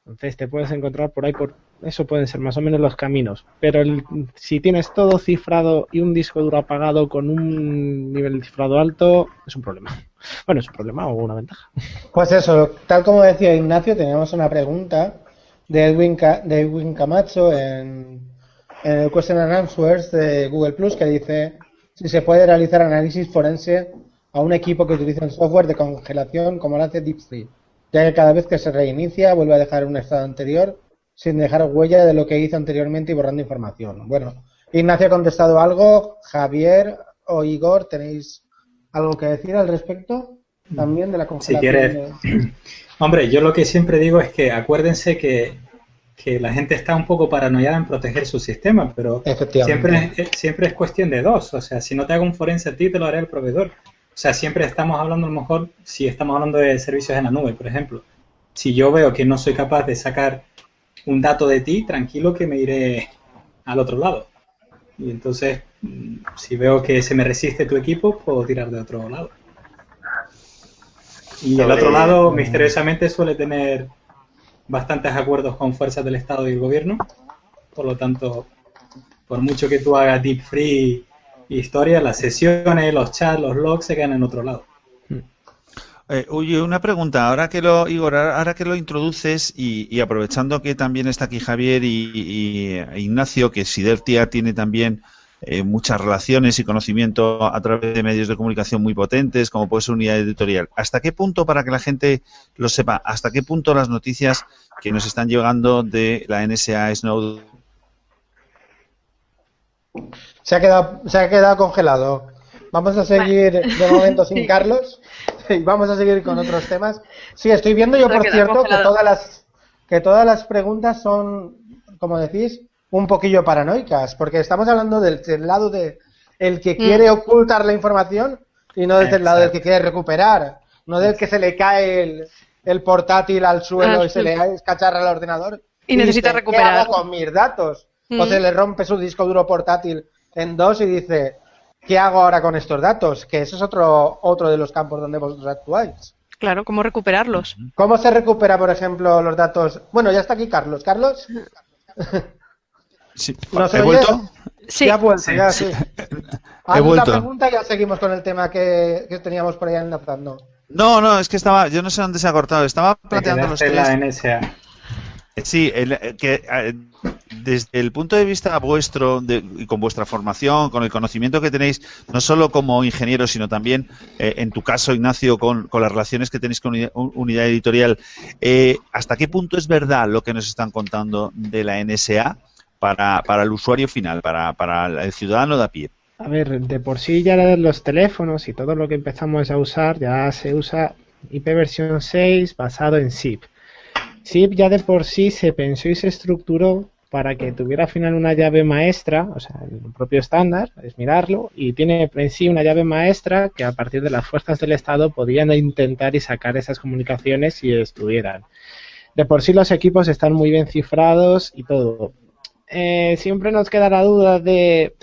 Entonces te puedes encontrar por ahí, por eso pueden ser más o menos los caminos. Pero si tienes todo cifrado y un disco duro apagado con un nivel de cifrado alto, es un problema. Bueno, es un problema o una ventaja. Pues eso, tal como decía Ignacio, teníamos una pregunta de Edwin, de Camacho en, en el Question and Answers de Google Plus que dice si se puede realizar análisis forense a un equipo que utiliza un software de congelación como lo hace DeepSeek ya que cada vez que se reinicia vuelve a dejar un estado anterior sin dejar huella de lo que hizo anteriormente y borrando información. Bueno, Ignacio ha contestado algo, Javier o Igor, ¿tenéis algo que decir al respecto? También de la congelación. Si quieres. Hombre, yo lo que siempre digo es que acuérdense que, la gente está un poco paranoiada en proteger su sistema, pero siempre, siempre es cuestión de dos. O sea, si no te hago un forense a ti, te lo haré el proveedor. O sea, siempre estamos hablando a lo mejor, si estamos hablando de servicios en la nube, por ejemplo, si yo veo que no soy capaz de sacar un dato de ti, tranquilo que me iré al otro lado. Y entonces, mm, si veo que se me resiste tu equipo, puedo tirar de otro lado. Y el otro lado, misteriosamente, suele tener bastantes acuerdos con fuerzas del Estado y el gobierno. Por lo tanto, por mucho que tú hagas deep free historia, las sesiones, los chats, los logs se quedan en otro lado. Eh, oye, una pregunta, ahora que lo, Igor, ahora que lo introduces y, aprovechando que también está aquí Javier y, Ignacio, que Sidertia tiene también eh, muchas relaciones y conocimiento a través de medios de comunicación muy potentes, como puede ser unidad editorial. ¿Hasta qué punto, para que la gente lo sepa, hasta qué punto las noticias que nos están llegando de la NSA Snowden se ha quedado, se ha quedado congelado. Vamos a seguir de momento sin Carlos y vamos a seguir con otros temas. Sí, estoy viendo yo, por cierto, que todas las que todas las preguntas son, como decís, un poquillo paranoicas, porque estamos hablando del, lado de el que mm. quiere ocultar la información y no desde el lado del que quiere recuperar, no del que se le cae el, portátil al suelo ah, y se le escacharra al ordenador y, necesita recuperar con mis datos o se mm. le rompe su disco duro portátil en dos y dice, ¿qué hago ahora con estos datos? Que eso es otro, otro de los campos donde vosotros actuáis. Claro, ¿cómo recuperarlos? ¿Cómo se recupera, por ejemplo, los datos? Bueno, ya está aquí Carlos. ¿Carlos? Sí. ¿He vuelto? Sí. Ya vuelto, ya sí. He vuelto. pregunta ya seguimos con el tema que, teníamos por ahí enlazando. No, no, es que estaba, yo no sé dónde se ha cortado, estaba planteando los tres. La NSA. Sí, el, que eh, desde el punto de vista vuestro y con vuestra formación, con el conocimiento que tenéis, no solo como ingeniero, sino también, eh, en tu caso, Ignacio, con, las relaciones que tenéis con unidad, editorial, eh, ¿hasta qué punto es verdad lo que nos están contando de la NSA? Para, para el usuario final, para, para el ciudadano de a pie? A ver, de por sí ya los teléfonos y todo lo que empezamos a usar ya se usa IP versión 6 basado en SIP. SIP ya de por sí se pensó y se estructuró para que tuviera al final una llave maestra, o sea, el propio estándar, es mirarlo, y tiene en sí una llave maestra que a partir de las fuerzas del Estado podían intentar y sacar esas comunicaciones si estuvieran. De por sí los equipos están muy bien cifrados y todo. Eh, siempre nos queda la duda de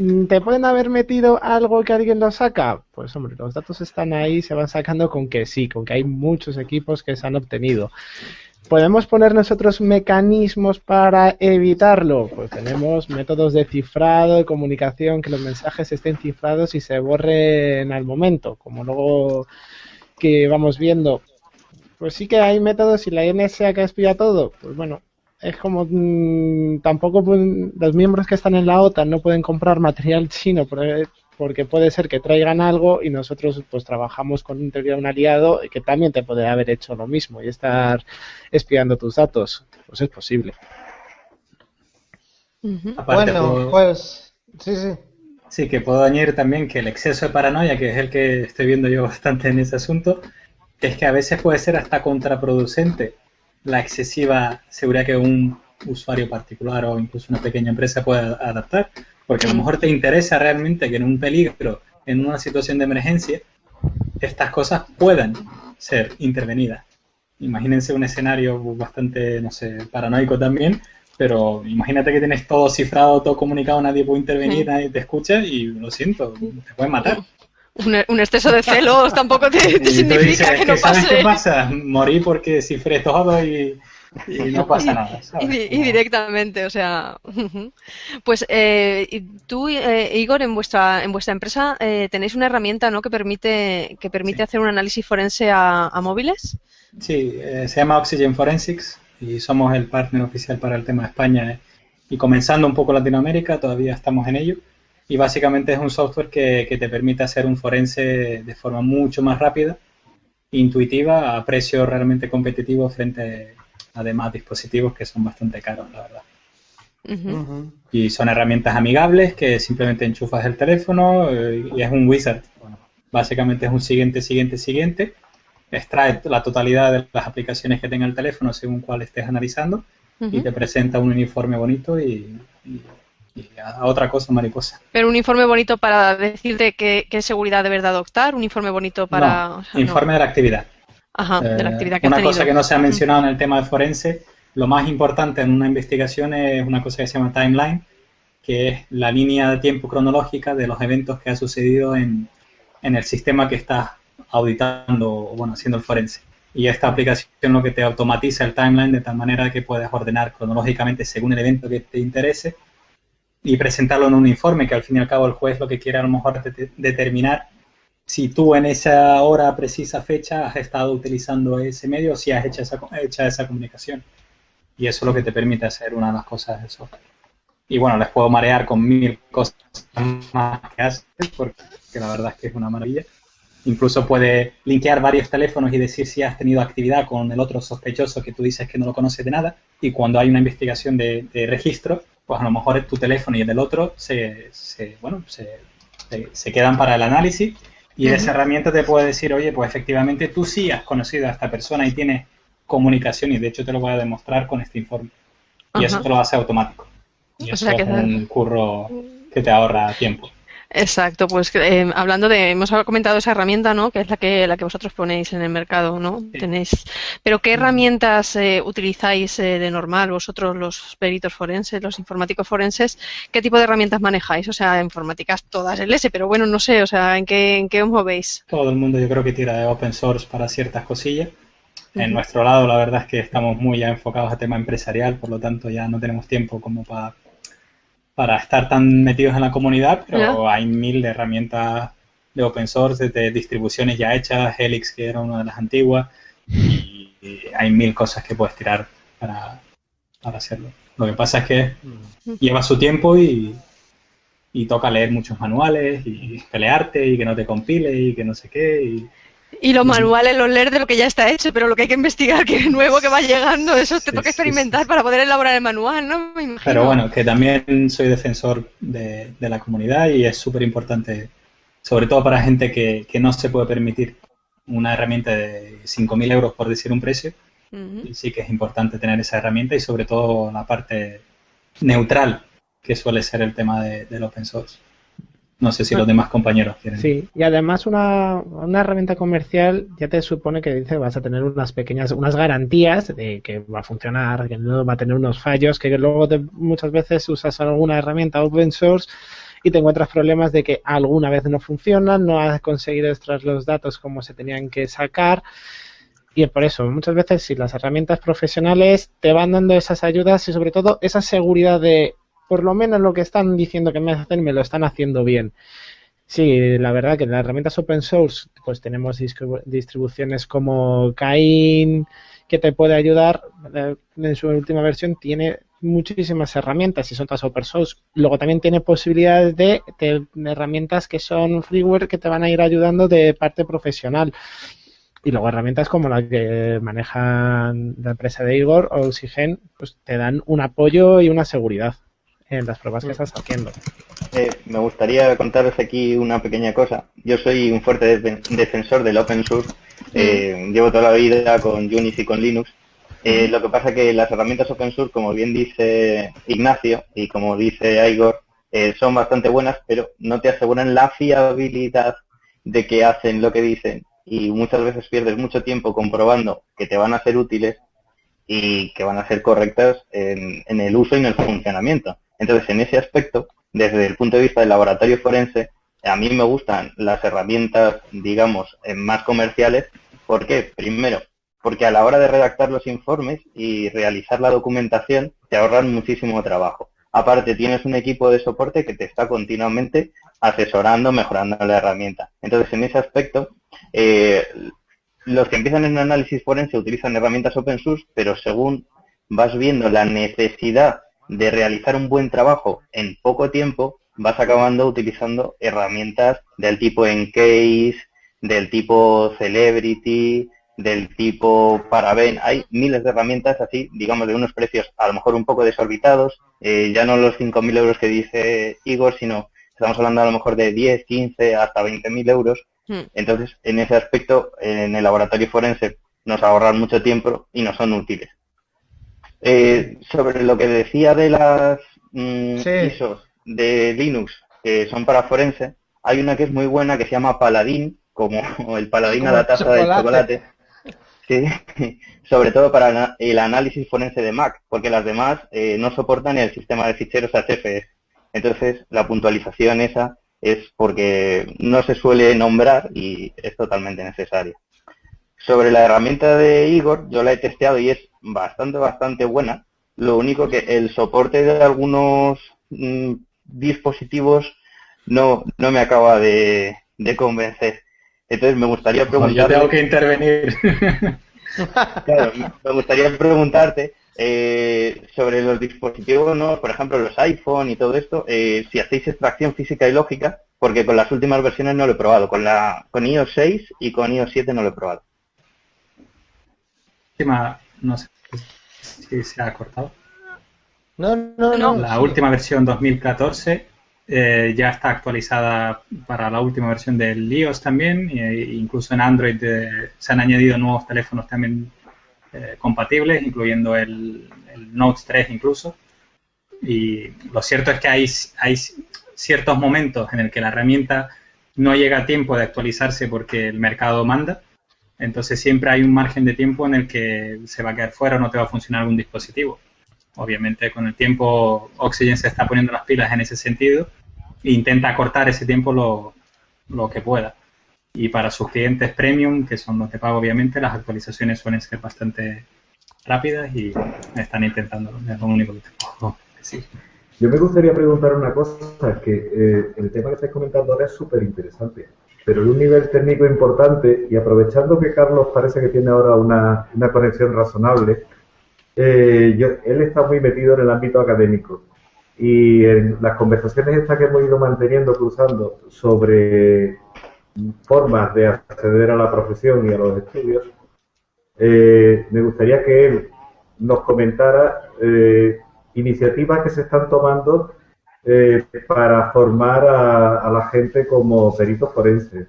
Mm, ¿Te pueden haber metido algo que alguien lo saca? Pues hombre, los datos están ahí, se van sacando con que sí, con que hay muchos equipos que se han obtenido. ¿Podemos poner nosotros mecanismos para evitarlo? Pues tenemos métodos de cifrado, de comunicación, que los mensajes estén cifrados y se borren al momento, como luego que vamos viendo. Pues sí que hay métodos y la NSA que espía todo. Pues bueno, es como mm, tampoco los miembros que están en la OTAN no pueden comprar material chino porque puede ser que traigan algo y nosotros pues trabajamos con un, un aliado que también te puede haber hecho lo mismo y estar espiando tus datos. Pues es posible. Bueno pues sí sí. Sí que puedo añadir también que el exceso de paranoia que es el que estoy viendo yo bastante en ese asunto es que a veces puede ser hasta contraproducente la excesiva seguridad que un usuario particular o incluso una pequeña empresa pueda adaptar, porque a lo mejor te interesa realmente que en un peligro, en una situación de emergencia, estas cosas puedan ser intervenidas. Imagínense un escenario bastante, no sé, paranoico también, pero imagínate que tienes todo cifrado, todo comunicado, nadie puede intervenir, nadie te escucha y lo siento, te pueden matar un, exceso de celos tampoco te, significa que no pase. ¿Sabes qué pasa? Morí porque cifré todo y, no pasa nada. Y, directamente, o sea. Pues eh, tú, eh, Igor, en vuestra en vuestra empresa eh, tenéis una herramienta ¿no? que permite que permite hacer un análisis forense a, móviles. Sí, se llama Oxygen Forensics y somos el partner oficial para el tema de España. Y comenzando un poco Latinoamérica, todavía estamos en ello y básicamente es un software que, te permite hacer un forense de forma mucho más rápida, intuitiva, a precio realmente competitivo frente a demás dispositivos que son bastante caros, la verdad. Y son herramientas amigables que simplemente enchufas el teléfono eh, y es un wizard. básicamente es un siguiente, siguiente, siguiente. Extrae la totalidad de las aplicaciones que tenga el teléfono según cuál estés analizando y te presenta un uniforme bonito y a, otra cosa mariposa. Pero un informe bonito para decirte qué, qué seguridad de verdad adoptar, un informe bonito para... informe de la actividad. Ajá, de la eh, actividad que Una cosa que no se ha mencionado en el tema de forense, lo más importante en una investigación es una cosa que se llama timeline, que es la línea de tiempo cronológica de los eventos que ha sucedido en, en el sistema que estás auditando o bueno, haciendo el forense. Y esta aplicación lo que te automatiza el timeline de tal manera que puedes ordenar cronológicamente según el evento que te interese y presentarlo en un informe, que al fin y al cabo el juez lo que quiere a lo mejor determinar si tú en esa hora, precisa fecha, has estado utilizando ese medio o si has hecho esa, hecha esa comunicación. Y eso es lo que te permite hacer una de las cosas del software. Y bueno, les puedo marear con mil cosas más que haces, porque la verdad es que es una maravilla. Incluso puede linkear varios teléfonos y decir si has tenido actividad con el otro sospechoso que tú dices que no lo conoces de nada. Y cuando hay una investigación de registro, pues a lo mejor tu teléfono y el del otro se, bueno, se, quedan para el análisis y esa herramienta te puede decir, oye, pues efectivamente tú sí has conocido a esta persona y tienes comunicación y de hecho te lo voy a demostrar con este informe. Y eso te lo hace automático. Y eso es un curro que te ahorra tiempo. Exacto, pues eh, hablando de, hemos comentado esa herramienta, ¿no? Que es la que la que vosotros ponéis en el mercado, ¿no? Tenéis, pero ¿qué herramientas eh, utilizáis eh, de normal vosotros los peritos forenses, los informáticos forenses? ¿Qué tipo de herramientas manejáis? O sea, informáticas todas el S, pero bueno, no sé, o sea, ¿en qué en qué os movéis? Todo el mundo yo creo que tira de open source para ciertas cosillas. En nuestro lado, la verdad es que estamos muy ya enfocados a tema empresarial, por lo tanto ya no tenemos tiempo como para para estar tan metidos en la comunidad, pero hay mil de herramientas de open source, de distribuciones ya hechas, Helix, que era una de las antiguas, y, hay mil cosas que puedes tirar para, hacerlo. Lo que pasa es que mm. lleva su tiempo y, toca leer muchos manuales y pelearte y que no te compile y que no sé qué. Y los manuales los leer de lo que ya está hecho, pero lo que hay que investigar, que es nuevo, que va llegando, eso te toca experimentar para poder elaborar el manual, ¿no? Pero bueno, que también soy defensor de, la comunidad y es súper importante, sobre todo para gente que, no se puede permitir una herramienta de 5.000 euros, por decir un precio. y sí que es importante tener esa herramienta y sobre todo la parte neutral, que suele ser el tema de, del open source. No sé si los demás compañeros quieren. Sí, y además una, herramienta comercial ya te supone que dice vas a tener unas pequeñas, unas garantías de que va a funcionar, que no va a tener unos fallos, que luego muchas veces usas alguna herramienta open source y te encuentras problemas de que alguna vez no funciona, no has conseguido extraer los datos como se tenían que sacar. Y por eso, muchas veces si las herramientas profesionales te van dando esas ayudas y sobre todo esa seguridad de por lo menos lo que están diciendo que me hacen me lo están haciendo bien. Sí, la verdad que en las herramientas open source pues tenemos distribuciones como Cain que te puede ayudar. Eh, en su última versión tiene muchísimas herramientas y son todas open source. Luego también tiene posibilidades de, herramientas que son freeware que te van a ir ayudando de parte profesional. Y luego herramientas como las que manejan la empresa de Igor o Oxygen, pues te dan un apoyo y una seguridad en las pruebas que estás haciendo. Eh, me gustaría contaros aquí una pequeña cosa. Yo soy un fuerte defensor del open source. Eh, llevo toda la vida con Unity y con Linux. Eh, lo que pasa que las herramientas open source, como bien dice Ignacio y como dice Igor, son bastante buenas, pero no te aseguran la fiabilidad de que hacen lo que dicen y muchas veces pierdes mucho tiempo comprobando que te van a ser útiles y que van a ser correctas en el uso y en el funcionamiento. Entonces, en ese aspecto, desde el punto de vista del laboratorio forense, a mí me gustan las herramientas, digamos, eh, más comerciales. ¿Por qué? Primero, porque a la hora de redactar los informes y realizar la documentación, te ahorran muchísimo trabajo. Aparte, tienes un equipo de soporte que te está continuamente asesorando, mejorando la herramienta. Entonces, en ese aspecto, eh, los que empiezan en análisis forense utilizan herramientas open source, pero según vas viendo la necesidad de realizar un buen trabajo en poco tiempo, vas acabando utilizando herramientas del tipo Encase, del tipo Celebrity, del tipo Paraben. Hay miles de herramientas así, digamos, de unos precios a lo mejor un poco desorbitados, eh, ya no los 5.000 euros que dice Igor, sino estamos hablando a lo mejor de 10, 15, hasta 20.000 euros. Hmm. Entonces, en ese aspecto, en el laboratorio forense nos ahorran mucho tiempo y no son útiles. Eh, sobre lo que decía de las mm, ISOs de Linux que son para forense, hay una que es muy buena que se llama Paladin, como el paladín a la taza del chocolate. Sí, sobre todo para el análisis forense de Mac, porque las demás eh, no soportan el sistema de ficheros HFS. Entonces, la puntualización esa es porque no se suele nombrar y es totalmente necesaria. Sobre la herramienta de Igor, yo la he testeado y es bastante, bastante buena. Lo único que el soporte de algunos mm, dispositivos no, no me acaba de, convencer. Entonces me gustaría preguntarte... Yo tengo que intervenir. claro, me gustaría preguntarte eh, sobre los dispositivos, ¿no? por ejemplo, los iPhone y todo esto, eh, si hacéis extracción física y lógica, porque con las últimas versiones no lo he probado. Con, la, con iOS 6 y con iOS 7 no lo he probado. No sé si se ha cortado. No, no, no. La última versión 2014 eh, ya está actualizada para la última versión del iOS también, e incluso en Android eh, se han añadido nuevos teléfonos también eh, compatibles, incluyendo el, Note 3 incluso. Y lo cierto es que hay, hay ciertos momentos en el que la herramienta no llega a tiempo de actualizarse porque el mercado manda entonces siempre hay un margen de tiempo en el que se va a quedar fuera o no te va a funcionar algún dispositivo. Obviamente con el tiempo Oxygen se está poniendo las pilas en ese sentido e intenta acortar ese tiempo lo, que pueda. Y para sus clientes premium, que son los de pago obviamente, las actualizaciones suelen ser bastante rápidas y están intentando, es lo único que te puedo decir. Yo me gustaría preguntar una cosa, que eh, el tema que estáis comentando ahora es súper interesante pero de un nivel técnico importante y aprovechando que Carlos parece que tiene ahora una, una conexión razonable, eh, él está muy metido en el ámbito académico. Y en las conversaciones estas que hemos ido manteniendo, cruzando sobre formas de acceder a la profesión y a los estudios, eh, me gustaría que él nos comentara eh, iniciativas que se están tomando eh, para formar a, la gente como peritos forenses.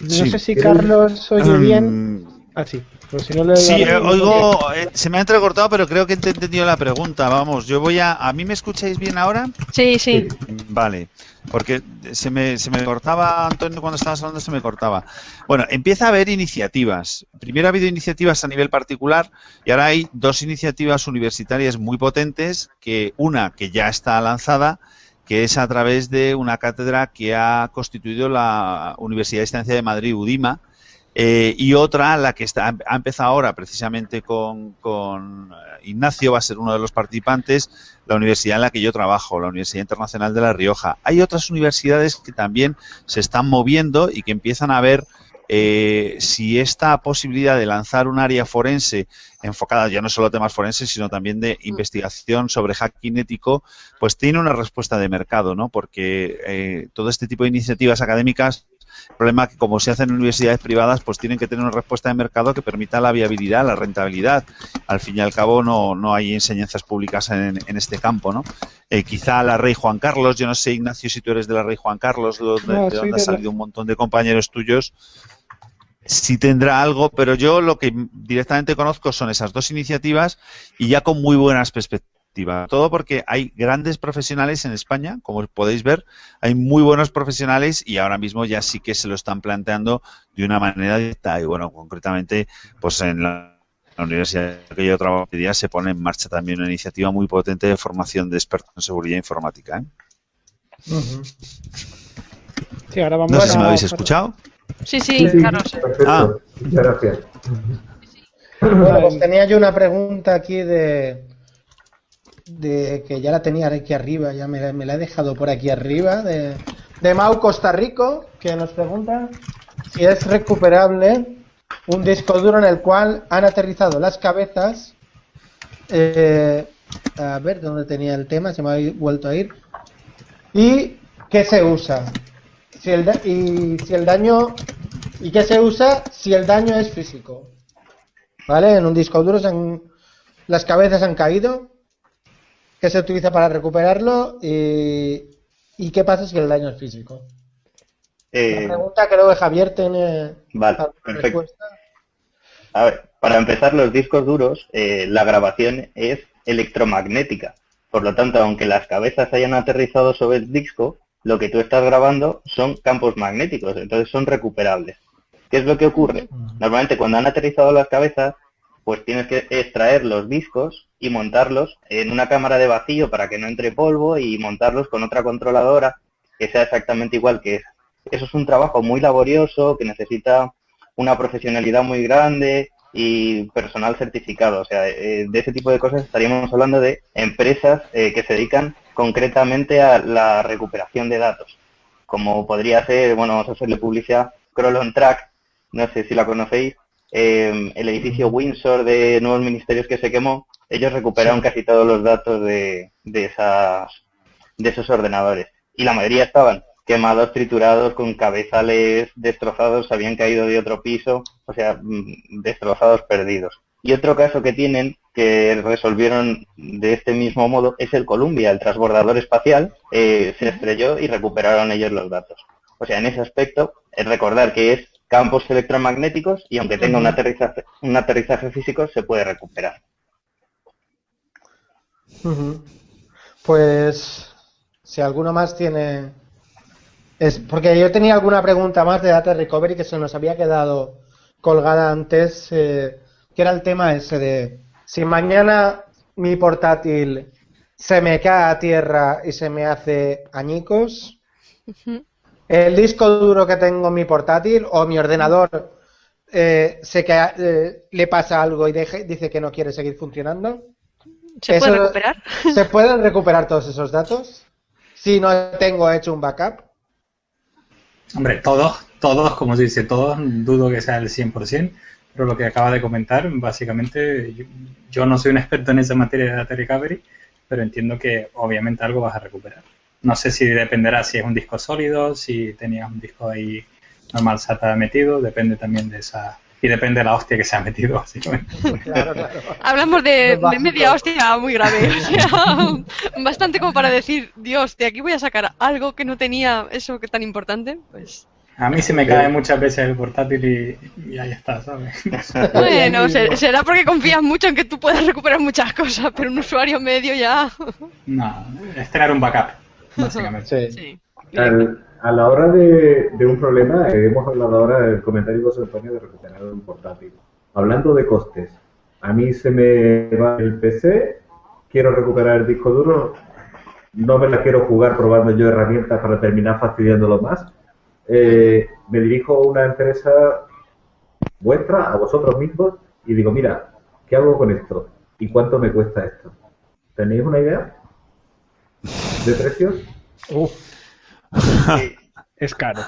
No sé si Carlos oye bien. Ah, sí. Pues sí, eh, oigo, eh, se me ha entrecortado, pero creo que he entendido la pregunta. Vamos, yo voy a... ¿A mí me escucháis bien ahora? Sí, sí. Vale, porque se me, se me cortaba, Antonio, cuando estabas hablando se me cortaba. Bueno, empieza a haber iniciativas. Primero ha habido iniciativas a nivel particular y ahora hay dos iniciativas universitarias muy potentes, que una que ya está lanzada, que es a través de una cátedra que ha constituido la Universidad de Estancia de Madrid, UDIMA, eh, y otra, la que está, ha empezado ahora precisamente con, con, eh, Ignacio, va a ser uno de los participantes, la universidad en la que yo trabajo, la Universidad Internacional de La Rioja. Hay otras universidades que también se están moviendo y que empiezan a ver eh, si esta posibilidad de lanzar un área forense enfocada ya no solo a temas forenses, sino también de investigación sobre hacking ético, pues tiene una respuesta de mercado, ¿no? Porque todo este tipo de iniciativas académicas el problema es que como se hacen en universidades privadas, pues tienen que tener una respuesta de mercado que permita la viabilidad, la rentabilidad. Al fin y al cabo no, no hay enseñanzas públicas en, este campo, ¿no? Eh, quizá la Rey Juan Carlos, yo no sé, Ignacio, si tú eres de la Rey Juan Carlos, de, donde han salido un montón de compañeros tuyos, sí tendrá algo, pero yo lo que directamente conozco son esas dos iniciativas y ya con muy buenas perspectivas todo porque hay grandes profesionales en España, como podéis ver, hay muy buenos profesionales y ahora mismo ya sí que se lo están planteando de una manera directa. Y bueno, concretamente, pues en la, universidad que yo trabajo hoy día se pone en marcha también una iniciativa muy potente de formación de expertos en seguridad informática. ¿eh? sí, ahora vamos no sé si me habéis escuchado. Sí, sí, claro. Ah. Muchas gracias. Bueno, pues tenía yo una pregunta aquí de, de que ya la tenía aquí arriba, ya me, la he dejado por aquí arriba, de, de Mau Costa Rico, que nos pregunta si es recuperable un disco duro en el cual han aterrizado las cabezas. Eh, a ver dónde tenía el tema, se me ha vuelto a ir. ¿Y qué se usa? Si el y si el daño. ¿Y qué se usa si el daño es físico? ¿Vale? En un disco duro las cabezas han caído qué se utiliza para recuperarlo y, qué pasa si el daño es físico. Eh, La pregunta creo que Javier tiene vale, perfecto. A ver, para empezar, los discos duros, eh, la grabación es electromagnética. Por lo tanto, aunque las cabezas hayan aterrizado sobre el disco, lo que tú estás grabando son campos magnéticos, entonces son recuperables. ¿Qué es lo que ocurre? Normalmente cuando han aterrizado las cabezas, pues tienes que extraer los discos y montarlos en una cámara de vacío para que no entre polvo y montarlos con otra controladora que sea exactamente igual que esa. Eso es un trabajo muy laborioso que necesita una profesionalidad muy grande y personal certificado. O sea, eh, de ese tipo de cosas estaríamos hablando de empresas eh, que se dedican concretamente a la recuperación de datos. Como podría ser, bueno, vamos a hacerle publicidad, Crawl Track, no sé si la conocéis, Em, el edificio Windsor de nuevos ministerios que se quemó, ellos recuperaron casi todos los datos de, de, esas, de esos ordenadores. Y la mayoría estaban quemados, triturados, con cabezales destrozados, habían caído de otro piso, o sea, mm, destrozados, perdidos. Y otro caso que tienen, que resolvieron de este mismo modo, es el Columbia, el transbordador espacial, eh, se estrelló y recuperaron ellos los datos. O sea, en ese aspecto, es recordar que es campos electromagnéticos y aunque tenga un aterrizaje, un aterrizaje físico se puede recuperar. Pues si alguno más tiene... Es porque yo tenía alguna pregunta más de Data Recovery que se nos había quedado colgada antes, eh, que era el tema ese de si mañana mi portátil se me cae a tierra y se me hace añicos, el disco duro que tengo en mi portátil o mi ordenador eh, sé que eh, le pasa algo y dice que no quiere seguir funcionando. ¿Se puede recuperar? ¿Se pueden recuperar todos esos datos? Si no tengo hecho un backup. Hombre, todos, todos, como se dice, todos, dudo que sea el 100%, pero lo que acaba de comentar, básicamente, yo, yo no soy un experto en esa materia de data recovery, pero entiendo que obviamente algo vas a recuperar. No sé si dependerá si es un disco sólido, si tenías un disco ahí normal SATA metido, depende también de esa y depende de la hostia que se ha metido, básicamente. Claro, claro. Hablamos de, media hostia muy grave, bastante como para decir, Dios, de aquí voy a sacar algo que no tenía eso que tan importante, pues... A mí se me cae muchas veces el portátil y, ahí está, ¿sabes? Bueno, será porque confías mucho en que tú puedes recuperar muchas cosas, pero un usuario medio ya... No, es tener un backup, básicamente. Sí. a la hora de, un problema, eh, hemos hablado ahora del comentario de José Antonio de recuperar un portátil. Hablando de costes, a mí se me va el PC, quiero recuperar el disco duro, no me la quiero jugar probando yo herramientas para terminar fastidiándolo más eh, me dirijo a una empresa vuestra, a vosotros mismos, y digo, mira, ¿qué hago con esto? ¿Y cuánto me cuesta esto? ¿Tenéis una idea de precios? es caro.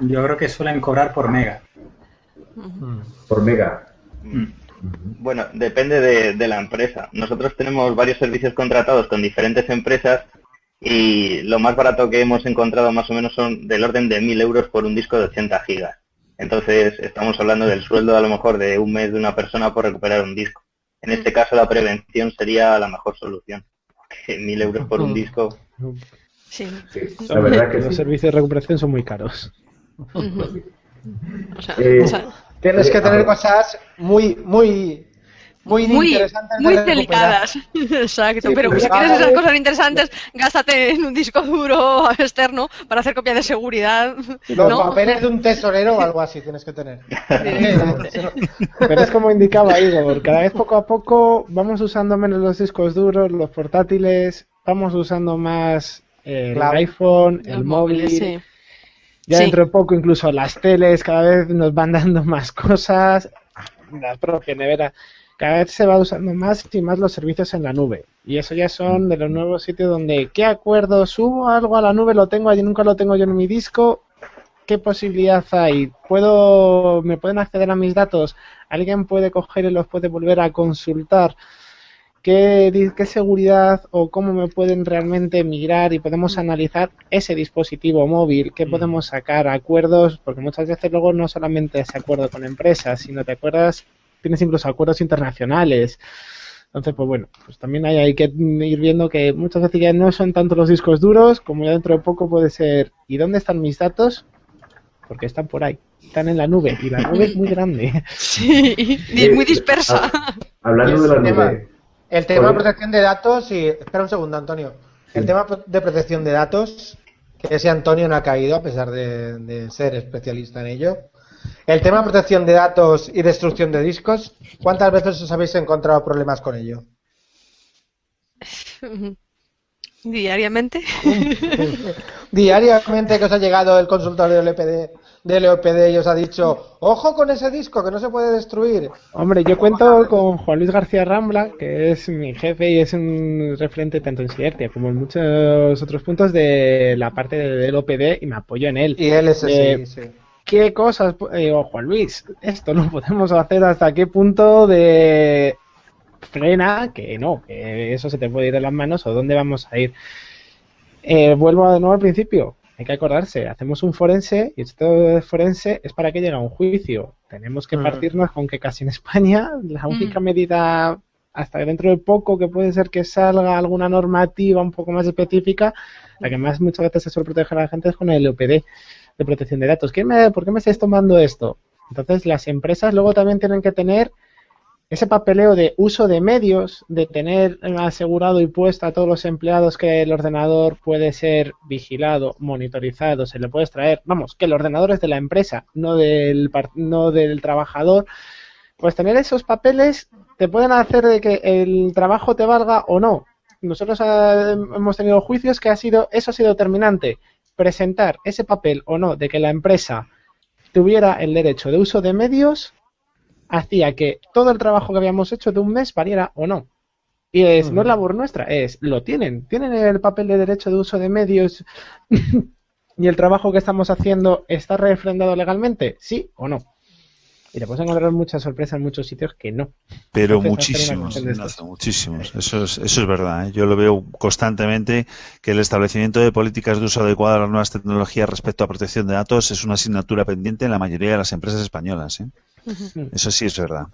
Yo creo que suelen cobrar por mega. Por mega. Mm. Bueno, depende de, de, la empresa. Nosotros tenemos varios servicios contratados con diferentes empresas y lo más barato que hemos encontrado más o menos son del orden de 1.000 euros por un disco de 80 gigas. Entonces estamos hablando del sueldo a lo mejor de un mes de una persona por recuperar un disco. En este mm. caso la prevención sería la mejor solución. 1.000 euros por un disco. Sí. La verdad que los servicios de recuperación son muy caros. Eh, tienes que tener cosas muy, muy muy, muy, muy delicadas. Exacto, pero si quieres esas cosas interesantes, gástate en un disco duro externo para hacer copia de seguridad. Los papeles de un tesorero o algo así tienes que tener. pero es como indicaba Igor, cada vez poco a poco vamos usando menos los discos duros, los portátiles, vamos usando más el iPhone, el móvil. Ya dentro de poco incluso las teles cada vez nos van dando más cosas, la propia nevera cada vez se va usando más y más los servicios en la nube. Y eso ya son de los nuevos sitios donde, ¿qué acuerdo? ¿Subo algo a la nube? ¿Lo tengo allí? ¿Nunca lo tengo yo en mi disco? ¿Qué posibilidad hay? ¿Puedo, ¿Me pueden acceder a mis datos? ¿Alguien puede coger y los puede volver a consultar? ¿Qué, qué seguridad o cómo me pueden realmente migrar y podemos analizar ese dispositivo móvil? ¿Qué podemos sacar? Acuerdos, porque muchas veces luego no solamente es acuerdo con empresas, sino te acuerdas tienes incluso acuerdos internacionales. Entonces, pues bueno, pues también hay, hay, que ir viendo que muchas veces ya no son tanto los discos duros, como ya dentro de poco puede ser, ¿y dónde están mis datos? Porque están por ahí, están en la nube, y la nube es muy grande. Sí, y es muy dispersa. Hablando de la nube. El tema de protección de datos, y espera un segundo, Antonio. El tema de protección de datos, que ese Antonio no ha caído, a pesar de ser especialista en ello, el tema de protección de datos y destrucción de discos, ¿cuántas veces os habéis encontrado problemas con ello? Diariamente. Diariamente que os ha llegado el consultorio del EPD, del EOPD y os ha dicho, ojo con ese disco que no se puede destruir. Hombre, yo cuento con Juan Luis García Rambla, que es mi jefe y es un referente tanto en Ciertia como en muchos otros puntos de la parte del OPD y me apoyo en él. Y él es eh, sí qué cosas, eh, Juan Luis, esto no podemos hacer hasta qué punto de frena, que no, que eso se te puede ir de las manos o dónde vamos a ir. Eh, vuelvo de nuevo al principio, hay que acordarse, hacemos un forense y esto de forense es para que llegue a un juicio. Tenemos que mm. partirnos con que casi en España la única mm. medida hasta dentro de poco que puede ser que salga alguna normativa un poco más específica, la que más muchas veces se suele proteger a la gente es con el EPD de protección de datos. ¿Qué me, ¿Por qué me estáis tomando esto? Entonces, las empresas luego también tienen que tener ese papeleo de uso de medios, de tener asegurado y puesto a todos los empleados que el ordenador puede ser vigilado, monitorizado, se le puede extraer, vamos, que el ordenador es de la empresa, no del, no del trabajador, pues tener esos papeles te pueden hacer de que el trabajo te valga o no. Nosotros eh, hemos tenido juicios que ha sido, eso ha sido determinante presentar ese papel o no de que la empresa tuviera el derecho de uso de medios hacía que todo el trabajo que habíamos hecho de un mes valiera o no. Y es, no es labor nuestra, es, lo tienen, tienen el papel de derecho de uso de medios y el trabajo que estamos haciendo está refrendado legalmente, sí o no. Y te puedes encontrar muchas sorpresas en muchos sitios que no. Pero muchísimos, muchísimos. Eso es, eso es verdad. ¿eh? Yo lo veo constantemente que el establecimiento de políticas de uso adecuado a las nuevas tecnologías respecto a protección de datos es una asignatura pendiente en la mayoría de las empresas españolas. ¿eh? Eso sí es verdad.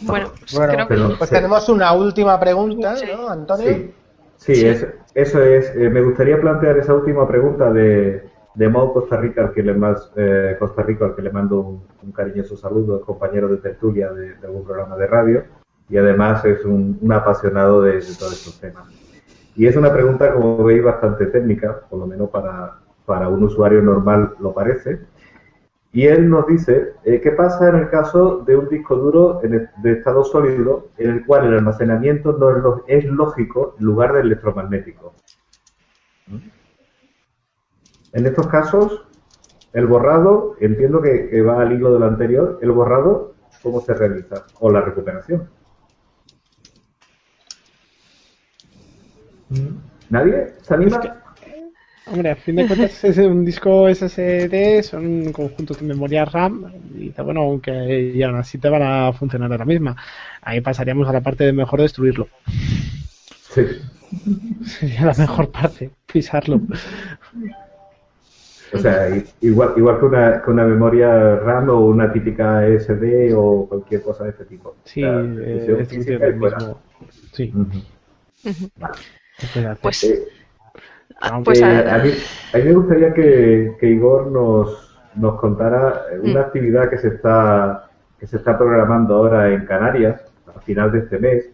Bueno, pues, creo que... pues tenemos una última pregunta, ¿no, Antonio? Sí, eso es. Eh, me gustaría plantear esa última pregunta de, de Mau Costa Rica, al que le más, eh, Costa al que le mando un, cariñoso saludo, es compañero de tertulia de, algún programa de radio y además es un, apasionado de, todos estos temas. Y es una pregunta, como veis, bastante técnica, por lo menos para, para un usuario normal lo parece. Y él nos dice, eh, ¿qué pasa en el caso de un disco duro de estado sólido en el cual el almacenamiento no es, lógico en lugar del electromagnético? ¿Mm? En estos casos, el borrado, entiendo que, va al hilo del anterior, el borrado, ¿cómo se realiza? O la recuperación. ¿Mm? ¿Nadie? ¿Se anima? Hombre, a fin de cuentas es un disco SSD, son un conjunto de memoria RAM y bueno, aunque ya aún así te van a funcionar a la misma. Ahí pasaríamos a la parte de mejor destruirlo. Sí. Sería la mejor parte, pisarlo. O sea, igual, igual que, una, que una memoria RAM o una típica SD o cualquier cosa de este tipo. Sí, eh, es el mismo. Sí. Pues, eh, Ah, pues a, mí, me gustaría que, Igor nos, nos contara una mm. actividad que se está que se está programando ahora en Canarias a final de este mes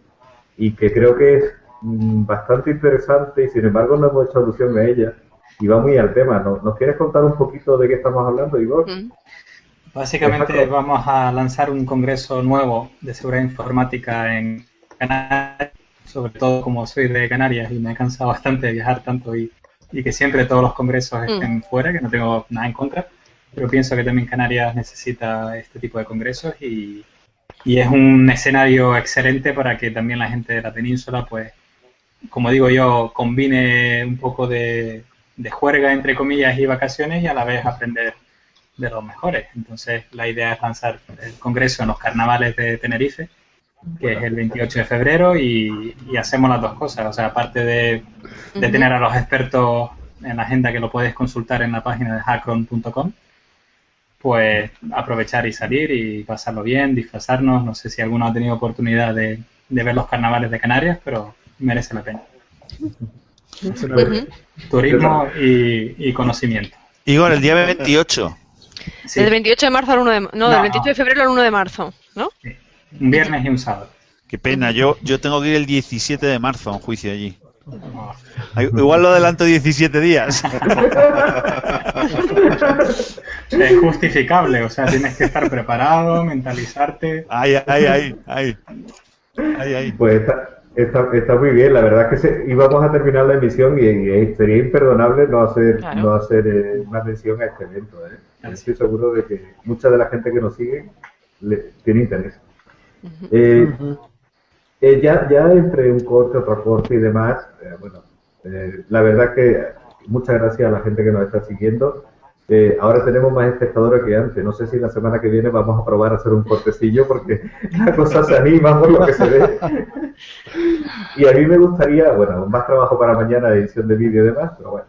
y que creo que es mm, bastante interesante y sin embargo no hemos hecho alusión a ella y va muy al tema. ¿Nos, ¿nos quieres contar un poquito de qué estamos hablando, Igor? Mm. Básicamente vamos a lanzar un congreso nuevo de seguridad informática en Canarias sobre todo como soy de Canarias y me he cansado bastante de viajar tanto y, que siempre todos los congresos mm. estén fuera, que no tengo nada en contra, pero pienso que también Canarias necesita este tipo de congresos y, es un escenario excelente para que también la gente de la península, pues, como digo yo, combine un poco de, de juerga, entre comillas, y vacaciones y a la vez aprender de los mejores. Entonces, la idea es lanzar el congreso en los carnavales de Tenerife que es el 28 de febrero, y, hacemos las dos cosas. O sea, aparte de, tener a los expertos en la agenda que lo puedes consultar en la página de hackron.com, pues aprovechar y salir y pasarlo bien, disfrazarnos. No sé si alguno ha tenido oportunidad de, ver los carnavales de Canarias, pero merece la pena. Turismo y, conocimiento. Igor, el día 28. Del 28 de marzo al 1 de no, del 28 de febrero al 1 de marzo, ¿no? Un viernes y un sábado. Qué pena, yo, yo tengo que ir el 17 de marzo a un juicio allí. Igual lo adelanto 17 días. Es justificable, o sea, tienes que estar preparado, mentalizarte. Ay, ay, ay, ay. ay, Pues está, está, muy bien, la verdad es que íbamos a terminar la emisión y, sería imperdonable no hacer, no hacer eh, una mención a este evento. ¿eh? Estoy seguro de que mucha de la gente que nos sigue le, tiene interés. Eh, eh, ya, ya entre un corte, otro corte y demás, eh, bueno, la verdad que muchas gracias a la gente que nos está siguiendo. Ahora tenemos más espectadores que antes. No sé si la semana que viene vamos a probar a hacer un cortecillo porque la cosa se anima por lo que se ve. y a mí me gustaría, bueno, más trabajo para mañana, edición de vídeo y demás, pero bueno,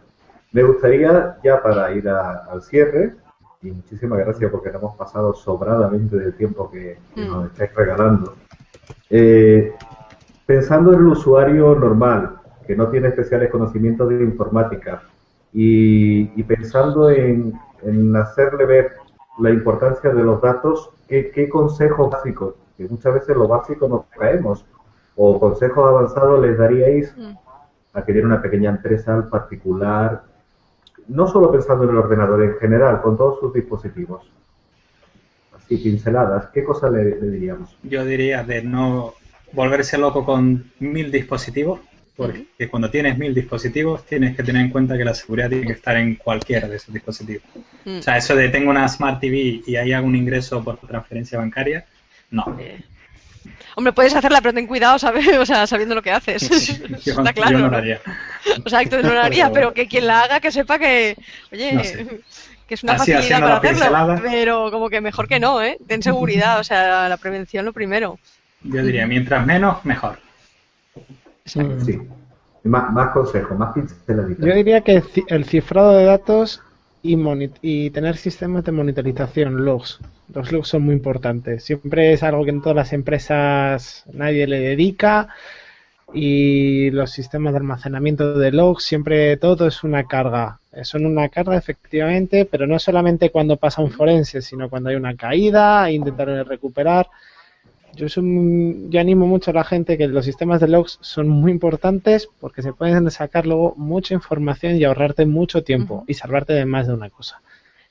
me gustaría ya para ir al cierre, y muchísimas gracias porque nos hemos pasado sobradamente del tiempo que, nos mm. estáis regalando. Eh, pensando en el usuario normal, que no tiene especiales conocimientos de informática, y, pensando en, hacerle ver la importancia de los datos, ¿qué, consejos básicos, que muchas veces lo básico nos caemos, o consejos avanzados les daríais mm. a que tiene una pequeña empresa particular no solo pensando en el ordenador en general, con todos sus dispositivos. Así, pinceladas, ¿qué cosa le, diríamos? Yo diría de no volverse loco con mil dispositivos, porque cuando tienes mil dispositivos tienes que tener en cuenta que la seguridad tiene que estar en cualquiera de esos dispositivos. Mm. O sea, eso de tengo una Smart TV y ahí hago un ingreso por transferencia bancaria, no. Hombre, puedes hacerla, pero ten cuidado, ¿sabes? O sea, sabiendo lo que haces. Está claro. Yo no lo haría. O sea, no lo haría, pero que quien la haga que sepa que, oye, que es una facilidad para hacerlo, pero como que mejor que no, ¿eh? Ten seguridad, o sea, la prevención lo primero. Yo diría, mientras menos, mejor. Sí. Más, más consejos, más pinceladitas. Yo diría que el cifrado de datos y, y tener sistemas de monitorización, logs. Los logs son muy importantes. Siempre es algo que en todas las empresas nadie le dedica y los sistemas de almacenamiento de logs, siempre todo es una carga. Son una carga efectivamente, pero no solamente cuando pasa un forense, sino cuando hay una caída, intentar recuperar. Yo, yo animo mucho a la gente que los sistemas de logs son muy importantes porque se pueden sacar luego mucha información y ahorrarte mucho tiempo y salvarte de más de una cosa.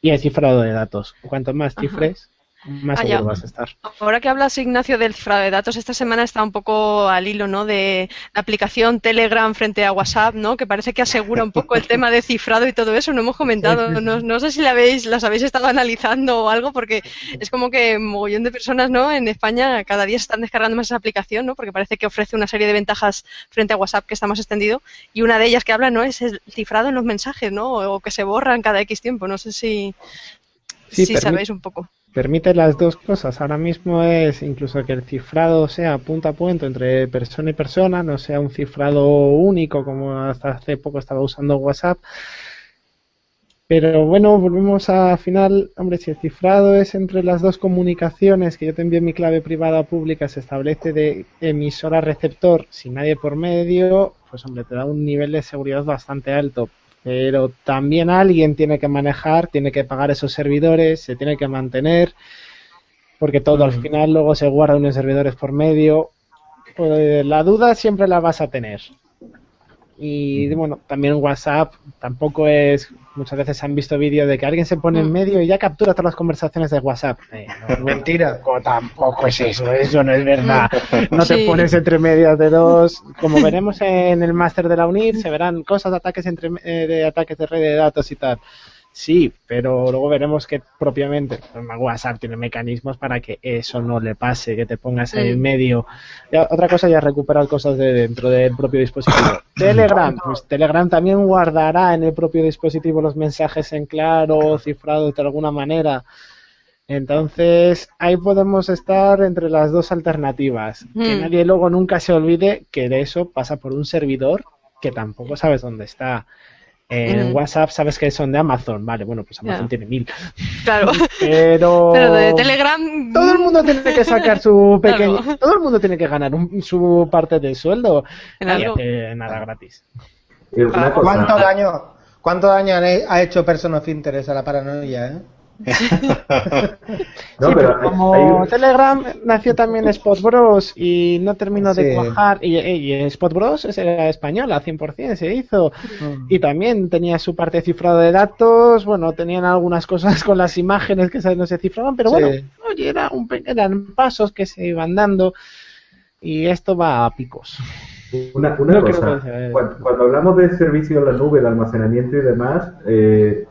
Y el cifrado de datos. Cuanto más cifres, más ah, vas a estar. Ahora que hablas, Ignacio, del cifrado de datos, esta semana está un poco al hilo ¿no? de la aplicación Telegram frente a WhatsApp, ¿no? que parece que asegura un poco el tema de cifrado y todo eso. No hemos comentado, no, no sé si la habéis, las habéis estado analizando o algo, porque es como que un mogollón de personas ¿no? en España cada día se están descargando más esa aplicación, ¿no? porque parece que ofrece una serie de ventajas frente a WhatsApp que está más extendido. Y una de ellas que habla ¿no? es el cifrado en los mensajes, ¿no? o que se borran cada X tiempo. No sé si, si sabéis un poco permite las dos cosas. Ahora mismo es incluso que el cifrado sea punto a punto entre persona y persona, no sea un cifrado único como hasta hace poco estaba usando WhatsApp. Pero bueno, volvemos a final, hombre, si el cifrado es entre las dos comunicaciones, que yo te envío mi clave privada o pública, se establece de emisor a receptor sin nadie por medio, pues hombre, te da un nivel de seguridad bastante alto pero también alguien tiene que manejar, tiene que pagar esos servidores, se tiene que mantener, porque todo al final luego se guarda unos servidores por medio. Pues, la duda siempre la vas a tener. Y bueno, también WhatsApp tampoco es. Muchas veces han visto vídeos de que alguien se pone en medio y ya captura todas las conversaciones de WhatsApp. Eh, Mentira. Tampoco es eso, eso no es verdad. No te pones entre medias de dos. Como veremos en el máster de la UNIR, se verán cosas de ataques entre eh, de ataques de red de datos y tal. Sí, pero luego veremos que propiamente WhatsApp tiene mecanismos para que eso no le pase, que te pongas en el medio. otra cosa ya recuperar cosas de dentro del propio dispositivo. Telegram, pues Telegram también guardará en el propio dispositivo los mensajes en claro, cifrados de alguna manera. Entonces, ahí podemos estar entre las dos alternativas. Que mm. nadie luego nunca se olvide que de eso pasa por un servidor que tampoco sabes dónde está. En WhatsApp sabes que son de Amazon, vale, bueno, pues Amazon tiene mil. Claro. Pero... Pero de Telegram... Todo el mundo tiene que sacar su pequeño... Todo el mundo tiene que ganar su parte del sueldo. Nadie nada gratis. ¿Cuánto daño, ¿Cuánto daño ha hecho Person of Interest a la paranoia, eh? no, pero como Telegram nació también Spot Bros y no terminó de cuajar y, y, Spot Bros era española 100% se hizo. Mm. y también tenía su parte cifrado de datos bueno tenían algunas cosas con las imágenes que no se cifraban pero bueno oye, era un, eran pasos que se iban dando y esto va a picos. Una, cosa, cuando, hablamos de servicio en la nube, de almacenamiento y demás, eh,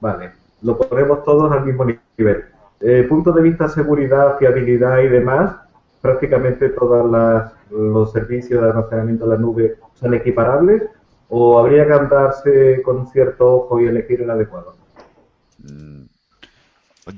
vale, lo ponemos todos al mismo nivel. Eh, punto de vista seguridad, fiabilidad y demás, prácticamente todos los servicios de almacenamiento en la nube son equiparables o habría que andarse con cierto ojo y elegir el adecuado. Mm,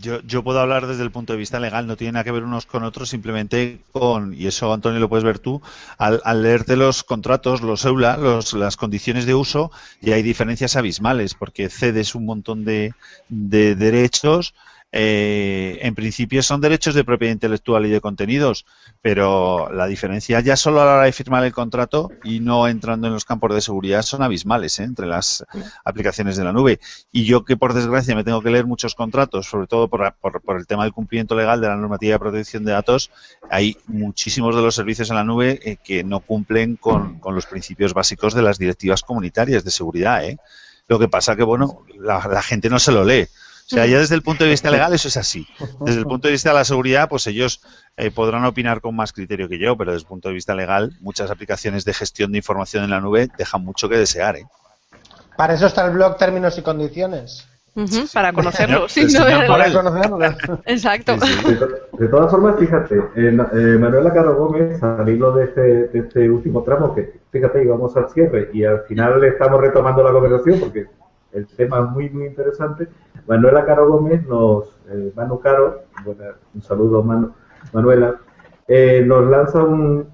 yo, yo, puedo hablar desde el punto de vista legal, no tiene nada que ver unos con otros, simplemente con, y eso Antonio lo puedes ver tú, al, leerte los contratos, los EULA, los, las condiciones de uso, y hay diferencias abismales, porque cedes un montón de, de derechos eh, en principio son derechos de propiedad intelectual y de contenidos, pero la diferencia ya solo a la hora de firmar el contrato y no entrando en los campos de seguridad son abismales ¿eh? entre las aplicaciones de la nube. Y yo que por desgracia me tengo que leer muchos contratos, sobre todo por, el tema del cumplimiento legal de la normativa de protección de datos, hay muchísimos de los servicios en la nube eh, que no cumplen con, los principios básicos de las directivas comunitarias de seguridad. Lo que pasa que, bueno, la gente no se lo lee. O sea, ya desde el punto de vista legal eso es así. Desde el punto de vista de la seguridad, pues ellos eh, podrán opinar con más criterio que yo, pero desde el punto de vista legal, muchas aplicaciones de gestión de información en la nube dejan mucho que desear. ¿eh? Para eso está el blog Términos y Condiciones. para conocerlo. para conocerlo. Exacto. De, todas formas, fíjate, eh, eh, Manuela Caro Gómez, al hilo de este, de este último tramo, que fíjate, íbamos al cierre y al final estamos retomando la conversación porque el tema es muy, muy interesante. Manuela Caro Gómez nos, eh, Manu Caro, un saludo Manuela, eh, nos lanza un,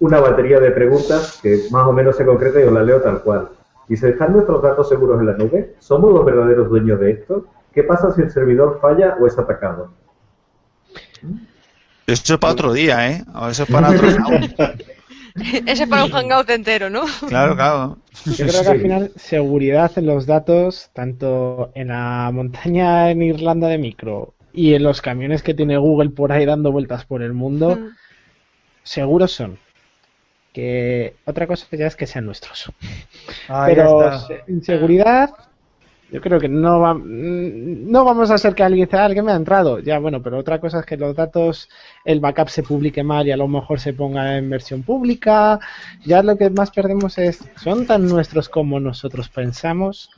una batería de preguntas que más o menos se concreta y os la leo tal cual. Dice, ¿están nuestros datos seguros en la nube? ¿Somos los verdaderos dueños de esto? ¿Qué pasa si el servidor falla o es atacado? Eso es para otro día, ¿eh? eso es para otro Ese es para un hangout entero, ¿no? Claro, claro. Yo creo que al final seguridad en los datos, tanto en la montaña en Irlanda de micro y en los camiones que tiene Google por ahí dando vueltas por el mundo, mm. seguros son. Que otra cosa ya es que sean nuestros. Ah, Pero en seguridad yo creo que no, va, no vamos a hacer que alguien diga, ah, alguien me ha entrado. Ya, bueno, pero otra cosa es que los datos, el backup se publique mal y a lo mejor se ponga en versión pública. Ya lo que más perdemos es, ¿son tan nuestros como nosotros pensamos?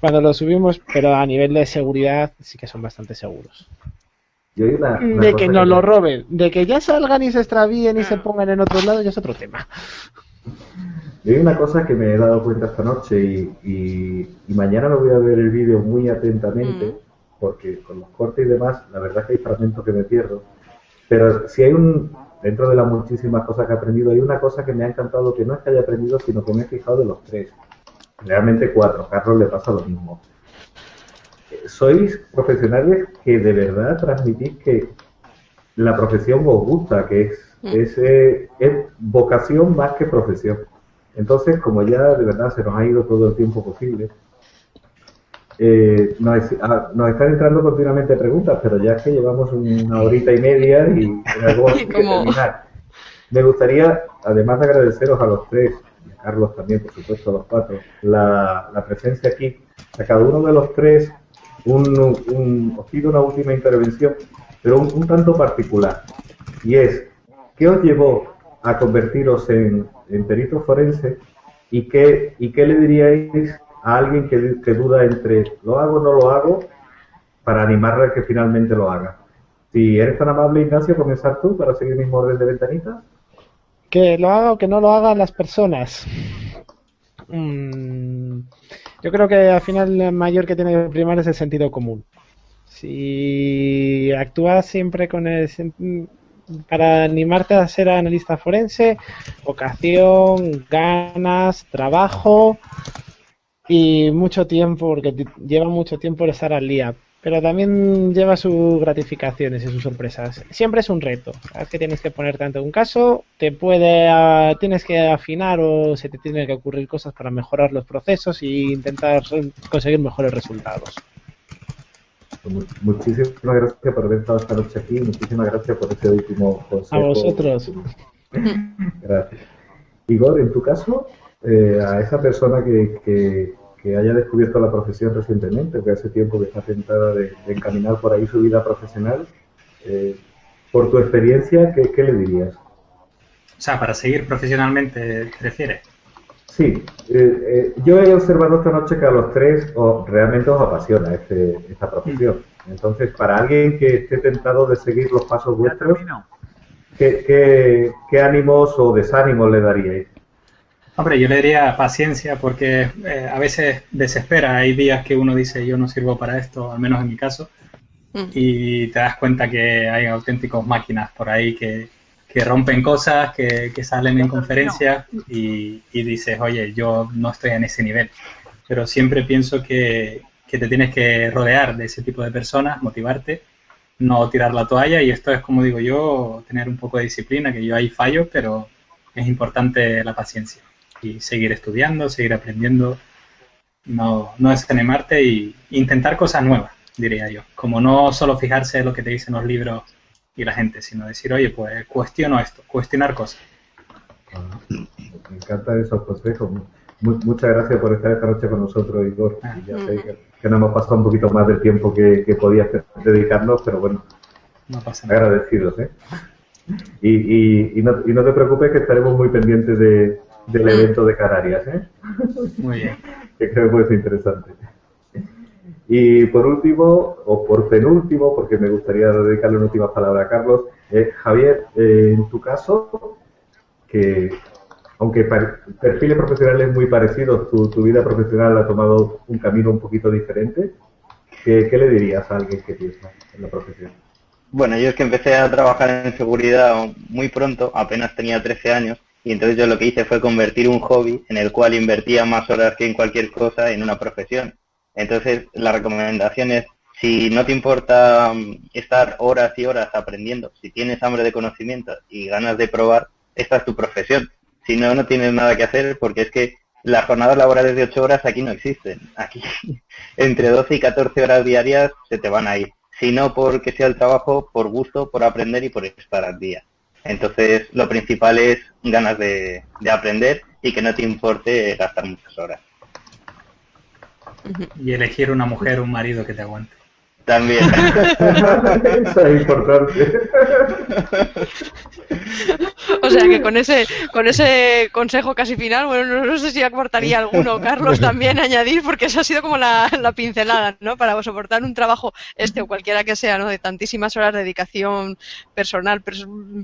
Cuando los subimos, pero a nivel de seguridad sí que son bastante seguros. de que nos lo roben, de que ya salgan y se extravíen y se ah. pongan en otro lado, ya es otro tema. Y hay una cosa que me he dado cuenta esta noche y, mañana me voy a ver el vídeo muy atentamente, mm. porque con los cortes y demás, la verdad es que hay fragmentos que me pierdo. Pero si hay un, dentro de las muchísimas cosas que he aprendido, hay una cosa que me ha encantado, que no es que haya aprendido, sino que me he fijado de los tres. Realmente cuatro, Carlos le pasa lo mismo. Sois profesionales que de verdad transmitís que la profesión os gusta, que es, mm. es, eh, es vocación más que profesión. Entonces, como ya de verdad se nos ha ido todo el tiempo posible, eh, ah, nos, están entrando continuamente preguntas, pero ya es que llevamos una horita y media y en algo que terminar. Me gustaría, además de agradeceros a los tres, y a Carlos también, por supuesto, a los cuatro, la, presencia aquí. A cada uno de los tres un, os pido una última intervención, pero un tanto particular. Y es, ¿qué os llevó a convertiros en, en perito forense y qué, y qué le diríais a alguien que, que, duda entre lo hago o no lo hago para animarle a que finalmente lo haga. Si eres tan amable, Ignacio, comenzar tú para seguir mi orden de ventanita. Que lo haga o que no lo hagan las personas. Mm, yo creo que al final el mayor que tiene que primar es el sentido común. Si actúas siempre con el para animarte a ser analista forense, vocación, ganas, trabajo y mucho tiempo, porque lleva mucho tiempo estar al día. Pero también lleva sus gratificaciones y sus sorpresas. Siempre es un reto. Sabes que tienes que poner tanto un caso, te puede, tienes que afinar o se te tienen que ocurrir cosas para mejorar los procesos e intentar conseguir mejores resultados. Muchísimas gracias por haber estado esta noche aquí. Muchísimas gracias por este último consejo. A vosotros. Gracias. Igor, en tu caso, eh, a esa persona que, que, haya descubierto la profesión recientemente, que hace tiempo que está tentada de, encaminar por ahí su vida profesional, eh, por tu experiencia, ¿qué, ¿qué, le dirías? O sea, para seguir profesionalmente, ¿te refieres? Sí, eh, eh, yo he observado esta noche que a los tres realmente os apasiona este, esta profesión. Entonces, para alguien que esté tentado de seguir los pasos vuestros, ¿qué, ánimos o desánimos le daríais? Hombre, yo le diría paciencia porque eh, a veces desespera. Hay días que uno dice yo no sirvo para esto, al menos en mi caso, mm. y te das cuenta que hay auténticos máquinas por ahí que, que rompen cosas, que, salen en conferencias y, dices, oye, yo no estoy en ese nivel. Pero siempre pienso que, te tienes que rodear de ese tipo de personas, motivarte, no tirar la toalla y esto es, como digo yo, tener un poco de disciplina, que yo ahí fallo, pero es importante la paciencia y seguir estudiando, seguir aprendiendo, no, no desanimarte e intentar cosas nuevas, diría yo. Como no solo fijarse en lo que te dicen los libros y la gente, sino decir, oye, pues cuestiono esto, cuestionar cosas. Ah, me encanta esos consejos. muchas gracias por estar esta noche con nosotros, Igor. Ah. ya sé que, nos hemos pasado un poquito más del tiempo que, que podías dedicarnos, pero bueno, no pasa nada. agradecidos. ¿eh? Y, y, no, y no te preocupes que estaremos muy pendientes de, del evento de Canarias. ¿eh? Muy bien. que creo que puede ser interesante. Y por último, o por penúltimo, porque me gustaría dedicarle una última palabra a Carlos, eh, Javier, eh, en tu caso, que aunque perfiles profesionales muy parecidos, tu, vida profesional ha tomado un camino un poquito diferente, ¿qué, le dirías a alguien que piensa en la profesión? Bueno, yo es que empecé a trabajar en seguridad muy pronto, apenas tenía 13 años, y entonces yo lo que hice fue convertir un hobby en el cual invertía más horas que en cualquier cosa en una profesión. Entonces, la recomendación es, si no te importa mm, estar horas y horas aprendiendo, si tienes hambre de conocimiento y ganas de probar, esta es tu profesión. Si no, no tienes nada que hacer porque es que las jornadas laborales de 8 horas aquí no existen. Aquí entre 12 y 14 horas diarias se te van a ir. Si no porque sea el trabajo, por gusto, por aprender y por estar al día. Entonces, lo principal es ganas de, de aprender y que no te importe gastar muchas horas. Y elegir una mujer o un marido que te aguante. También. Eso es importante. O sea que con ese, con ese consejo casi final, bueno, no, sé si aportaría alguno, Carlos, también añadir, porque eso ha sido como la, la, pincelada, ¿no? Para soportar un trabajo, este o cualquiera que sea, ¿no? De tantísimas horas de dedicación personal,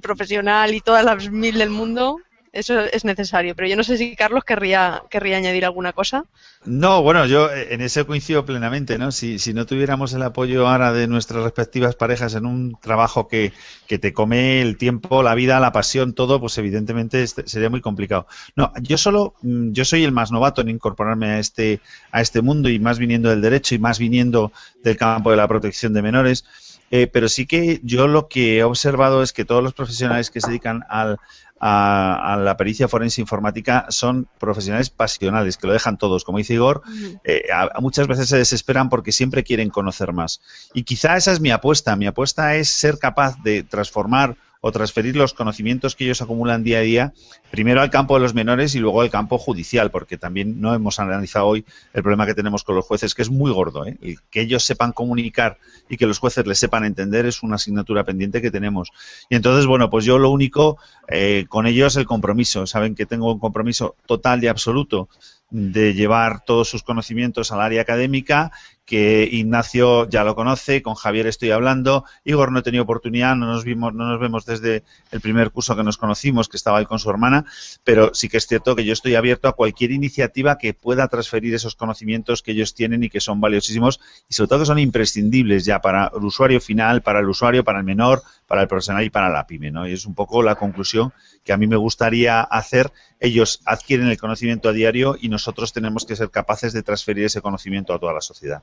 profesional y todas las mil del mundo, eso es necesario. Pero yo no sé si Carlos querría, querría añadir alguna cosa. No, bueno, yo eh, en ese coincido plenamente, ¿no? Si, si no tuviéramos el apoyo ahora de nuestras respectivas parejas en un trabajo que, que te come el tiempo, la vida, la pasión, todo, pues evidentemente sería muy complicado. No, yo solo, mm, yo soy el más novato en incorporarme a este, a este mundo y más viniendo del derecho y más viniendo del campo de la protección de menores. Eh, pero sí que yo lo que he observado es que todos los profesionales que se dedican al, a, la pericia forense informática son profesionales pasionales, que lo dejan todos. Como dice Igor, eh, muchas veces se desesperan porque siempre quieren conocer más. Y quizá esa es mi apuesta. Mi apuesta es ser capaz de transformar o transferir los conocimientos que ellos acumulan día a día, primero al campo de los menores y luego al campo judicial, porque también no hemos analizado hoy el problema que tenemos con los jueces, que es muy gordo. ¿eh? que ellos sepan comunicar y que los jueces les sepan entender es una asignatura pendiente que tenemos. Y entonces, bueno, pues yo lo único eh, con ellos el compromiso. Saben que tengo un compromiso total y absoluto de llevar todos sus conocimientos al área académica que Ignacio ya lo conoce, con Javier estoy hablando, Igor no he tenido oportunidad, no nos vimos, no nos vemos desde el primer curso que nos conocimos, que estaba ahí con su hermana, pero sí que es cierto que yo estoy abierto a cualquier iniciativa que pueda transferir esos conocimientos que ellos tienen y que son valiosísimos y sobre todo que son imprescindibles ya para el usuario final, para el usuario, para el menor, para el profesional y para la pyme, ¿no? Y es un poco la conclusión que a mí me gustaría hacer. Ellos adquieren el conocimiento a diario y nosotros tenemos que ser capaces de transferir ese conocimiento a toda la sociedad.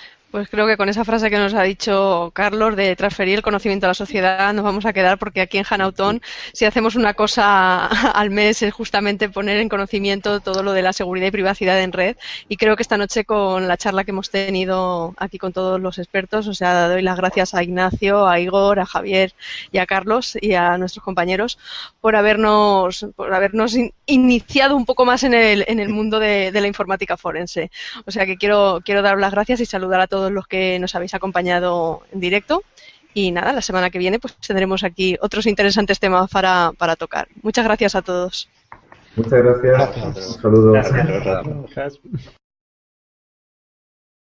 Pues creo que con esa frase que nos ha dicho Carlos de transferir el conocimiento a la sociedad nos vamos a quedar porque aquí en Hanautón si hacemos una cosa al mes es justamente poner en conocimiento todo lo de la seguridad y privacidad en red y creo que esta noche con la charla que hemos tenido aquí con todos los expertos, o sea, doy las gracias a Ignacio, a Igor, a Javier y a Carlos y a nuestros compañeros por habernos, por habernos iniciado un poco más en el, en el mundo de, de la informática forense. O sea que quiero, quiero dar las gracias y saludar a todos todos los que nos habéis acompañado en directo. Y nada, la semana que viene pues tendremos aquí otros interesantes temas para, para tocar. Muchas gracias a todos. Muchas gracias. Un saludo.